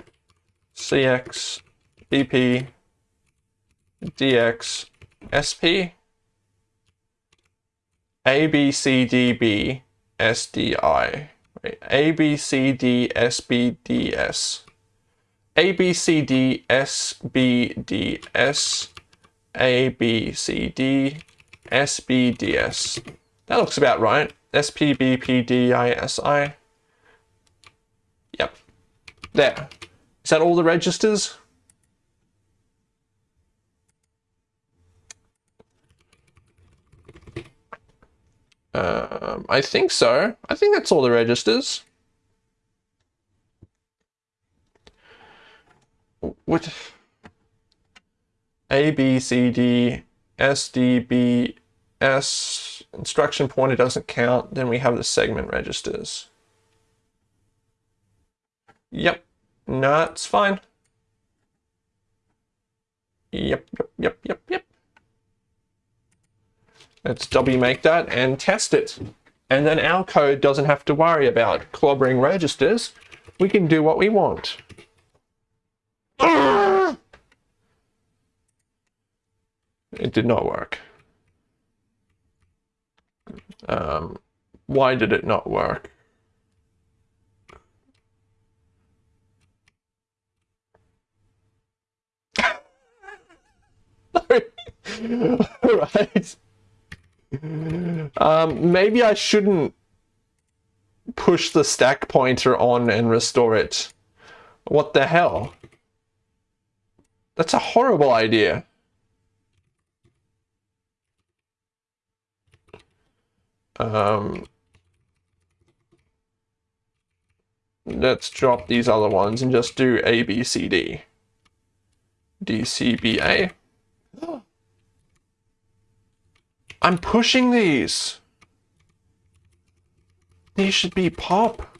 CX, BP, DX, SP, ABCDB, SDI, ABCDSBDS, ABCDSBDS, ABCDSBDS. That looks about right. SPBPDISI. Yep. There. Is that all the registers? Um, I think so. I think that's all the registers. What? A, B, C, D, S, D, B, S, instruction pointer doesn't count. Then we have the segment registers. Yep. No, it's fine. Yep, yep, yep, yep, yep. Let's wmake that and test it. And then our code doesn't have to worry about clobbering registers. We can do what we want. It did not work. Um, why did it not work? right. Um, maybe I shouldn't push the stack pointer on and restore it. What the hell? That's a horrible idea. Um, let's drop these other ones and just do A, B, C, D. D, C, B, A. I'm pushing these. These should be pop.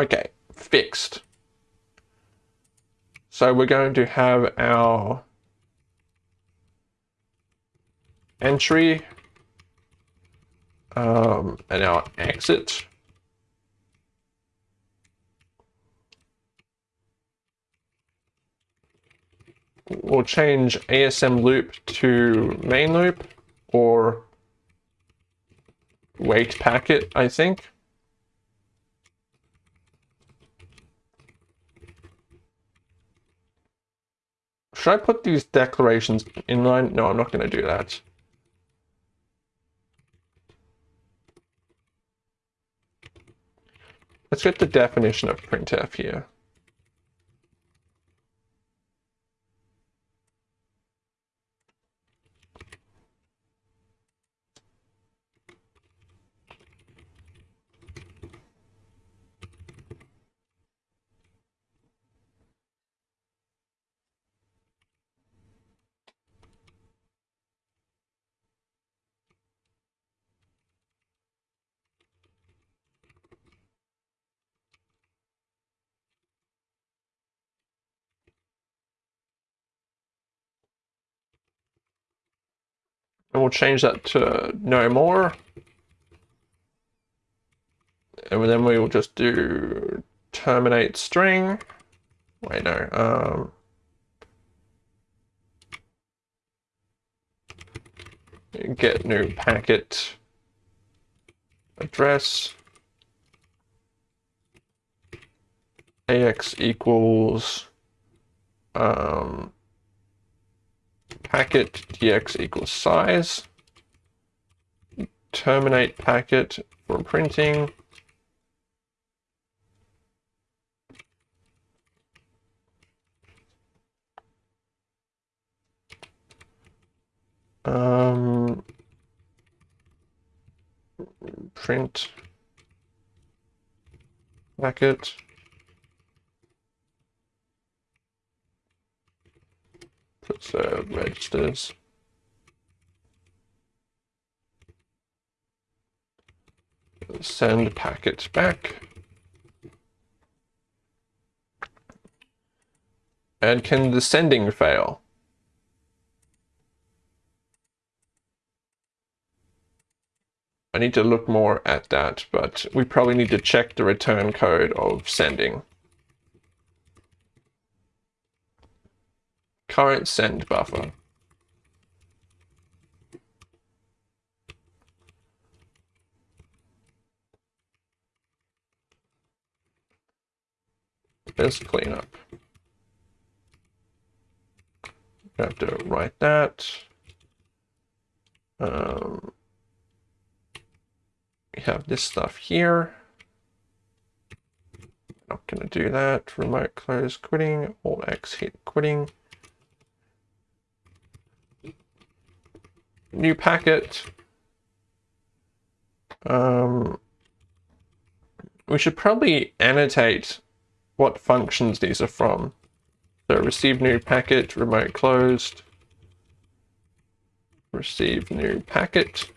Okay, fixed. So we're going to have our entry um, and our exit. We'll change ASM loop to main loop or wait packet, I think. Should I put these declarations in line? No, I'm not going to do that. Let's get the definition of printf here. And we'll change that to no more. And then we will just do terminate string. Wait, no. Um, get new packet address. AX equals um, packet dx equals size, terminate packet for printing. Um, print packet. Put registers. Send packet back. And can the sending fail? I need to look more at that, but we probably need to check the return code of sending. Current send buffer. Let's clean up. Have to write that. Um, we have this stuff here. Not going to do that. Remote close quitting. Alt X hit quitting. New packet. Um, we should probably annotate what functions these are from. So receive new packet, remote closed. Receive new packet.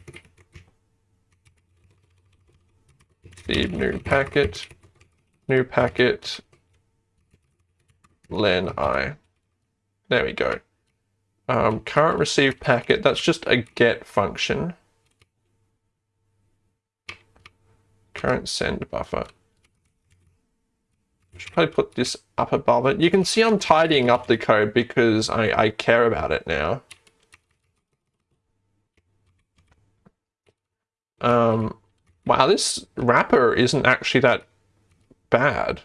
Receive new packet, new packet, len i. There we go. Um, current received packet, that's just a get function. Current send buffer. Should probably put this up above it. You can see I'm tidying up the code because I, I care about it now. Um, Wow, this wrapper isn't actually that bad.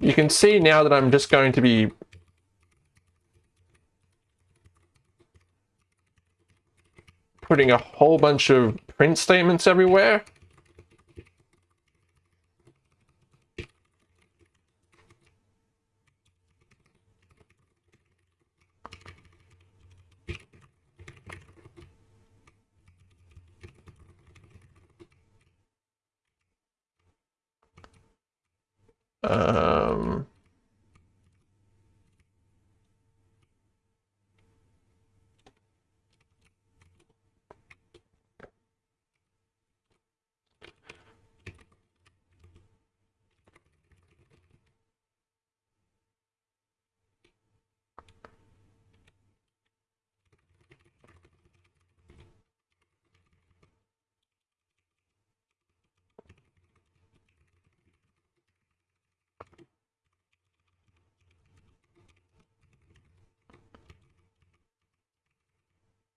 You can see now that I'm just going to be putting a whole bunch of print statements everywhere. Uh, Um...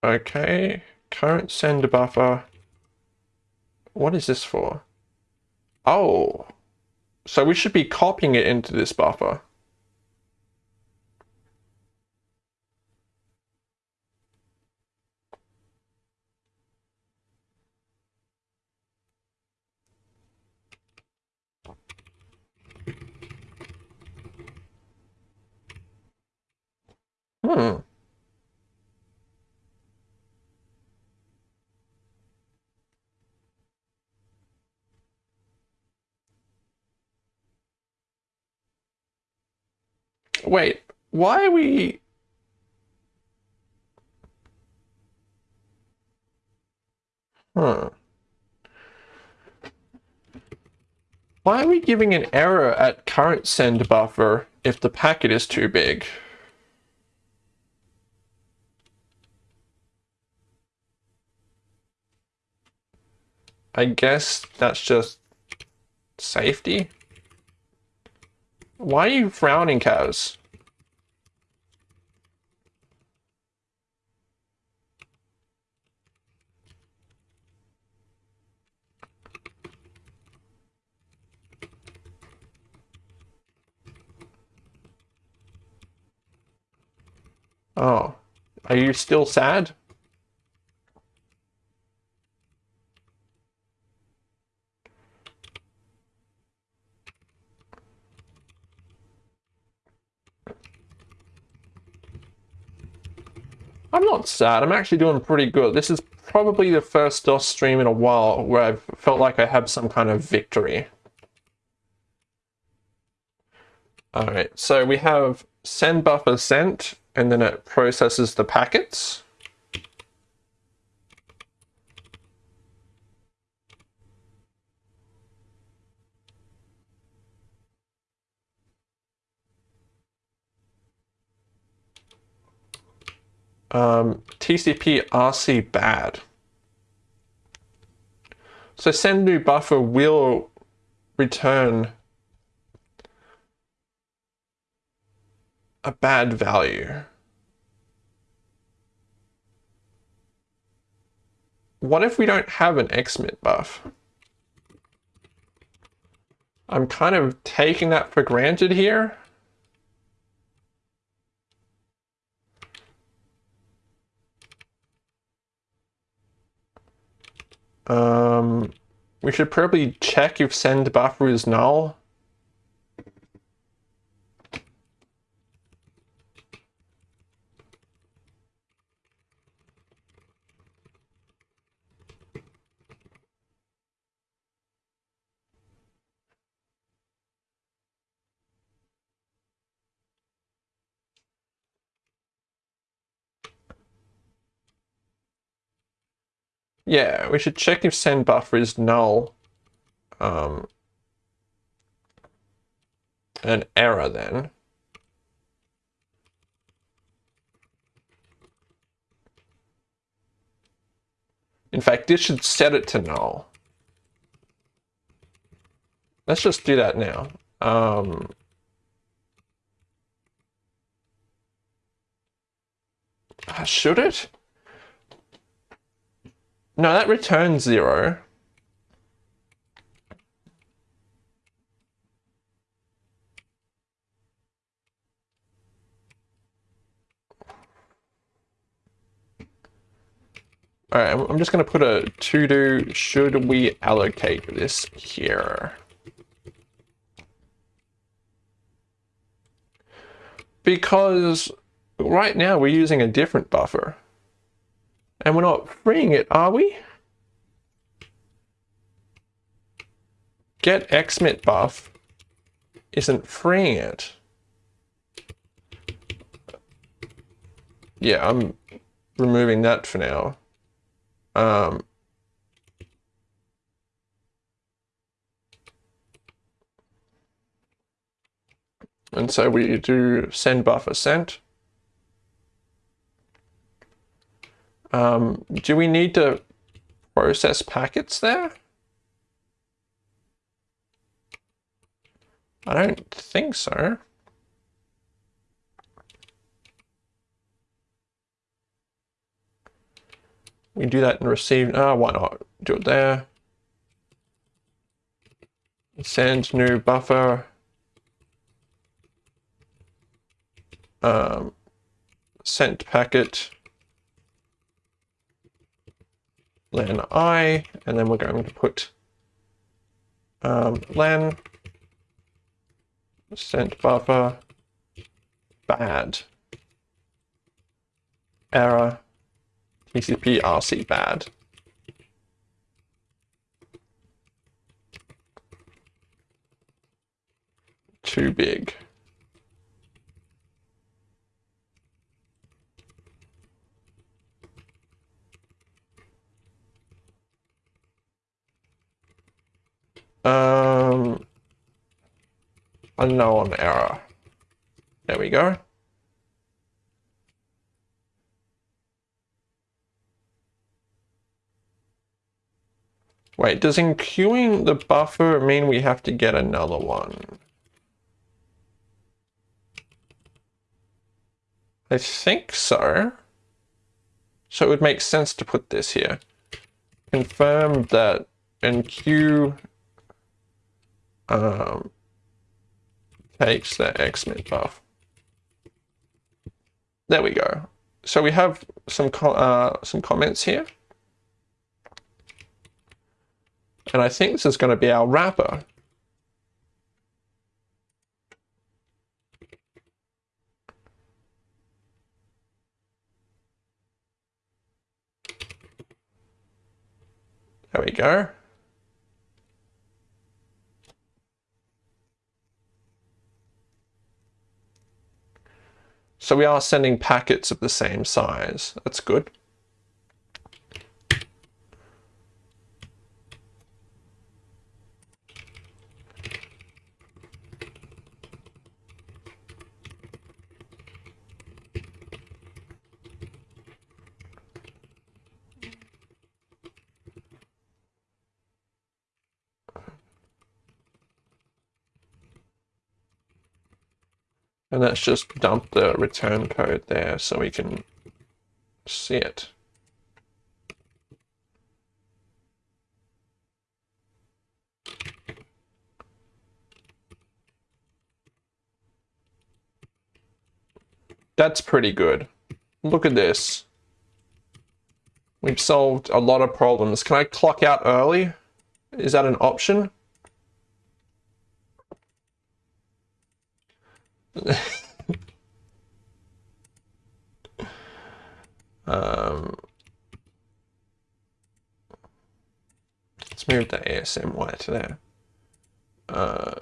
Okay, current send buffer. What is this for? Oh, so we should be copying it into this buffer. Wait, why are we... Huh. Why are we giving an error at current send buffer if the packet is too big? I guess that's just safety? Why are you frowning, Kaz? Oh, are you still sad? I'm not sad. I'm actually doing pretty good. This is probably the first DOS stream in a while where I've felt like I have some kind of victory. Alright, so we have send buffer sent, and then it processes the packets. um, TCP RC bad. So send new buffer will return a bad value. What if we don't have an XMIT buff? I'm kind of taking that for granted here. Um, we should probably check if send buffer is null. Yeah, we should check if send buffer is null. Um, an error then. In fact, this should set it to null. Let's just do that now. Um, should it? No, that returns zero. All right, I'm just going to put a to do should we allocate this here. Because right now we're using a different buffer. And we're not freeing it, are we? Get XMIT buff isn't freeing it. Yeah, I'm removing that for now. Um, and so we do send buffer sent. Um, do we need to process packets there? I don't think so. We do that and receive. Ah, oh, why not? Do it there. Send new buffer. Um, sent packet. Len i, and then we're going to put um, len sent buffer bad error TCP RC bad. Too big. Um, unknown error. There we go. Wait, does enqueuing the buffer mean we have to get another one? I think so. So it would make sense to put this here. Confirm that enqueue um, takes the XMIT buff. there we go. So we have some uh, some comments here. And I think this is going to be our wrapper. There we go. So we are sending packets of the same size. That's good. And let's just dump the return code there so we can see it. That's pretty good. Look at this. We've solved a lot of problems. Can I clock out early? Is that an option? Um, let's move the ASM wire to there. Uh,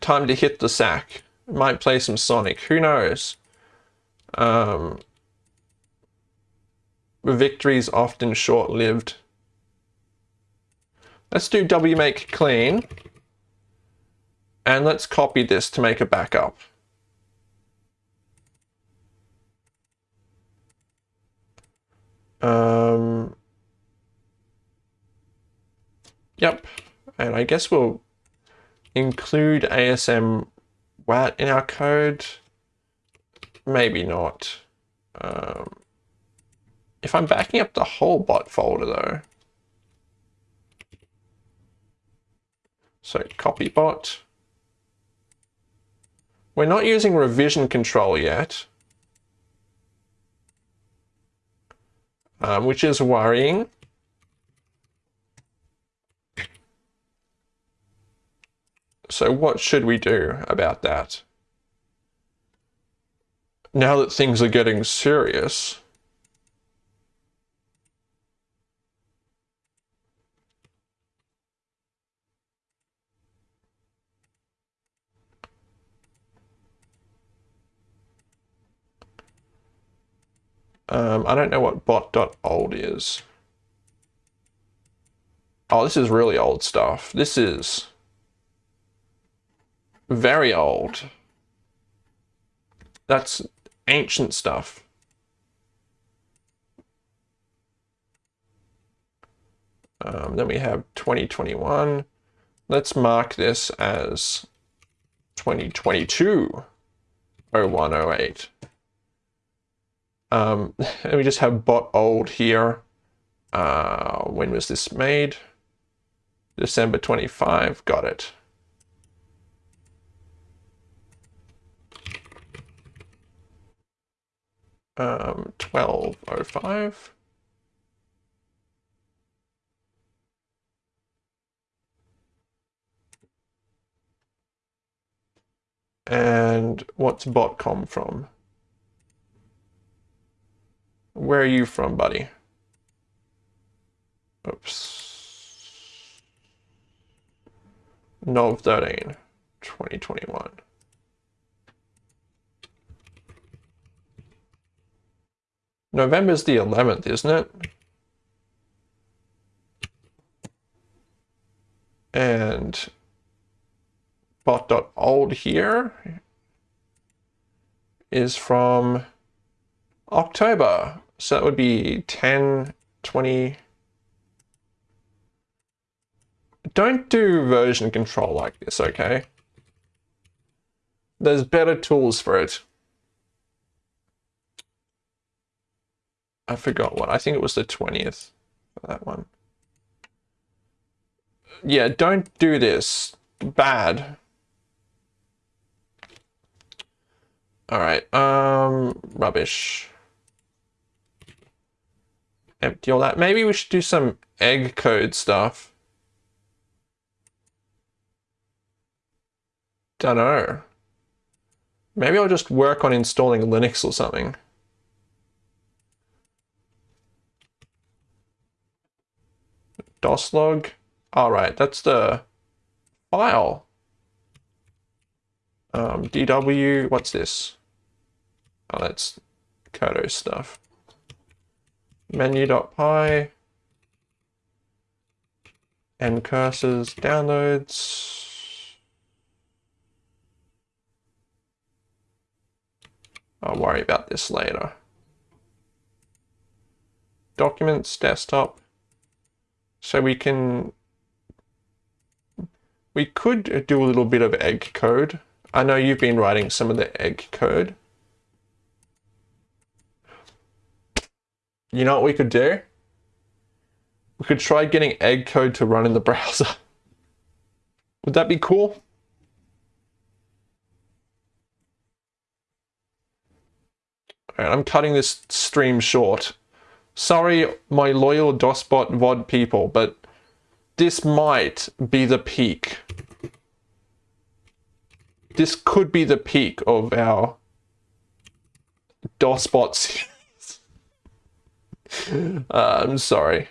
time to hit the sack. Might play some Sonic. Who knows? Um, victory's often short-lived. Let's do wmake clean. And let's copy this to make a backup. Um, yep. And I guess we'll include ASM WAT in our code. Maybe not. Um, if I'm backing up the whole bot folder though. So copy bot. We're not using revision control yet. Um, which is worrying. So what should we do about that? Now that things are getting serious, Um, I don't know what bot.old is. Oh, this is really old stuff. This is very old. That's ancient stuff. Um, then we have 2021. Let's mark this as 2022 0108. Um, and we just have bot old here. Uh, when was this made? December 25, got it. Um, 1205. And what's bot come from? Where are you from, buddy? Oops. Nov 13, 2021. November's the 11th, isn't it? And bot.old here is from October. So that would be 10, 20. Don't do version control like this, okay? There's better tools for it. I forgot what. I think it was the 20th for that one. Yeah, don't do this. Bad. All right. Um, rubbish. Empty all that. Maybe we should do some egg code stuff. Don't know. Maybe I'll just work on installing Linux or something. DOS log. All right, that's the file. Um, DW, what's this? Oh, that's Kodo stuff. Menu.py. And cursors, downloads. I'll worry about this later. Documents, desktop. So we can, we could do a little bit of egg code. I know you've been writing some of the egg code. You know what we could do? We could try getting egg code to run in the browser. Would that be cool? Alright, I'm cutting this stream short. Sorry, my loyal DOSBot VOD people, but this might be the peak. This could be the peak of our DOSBot series. uh, I'm sorry.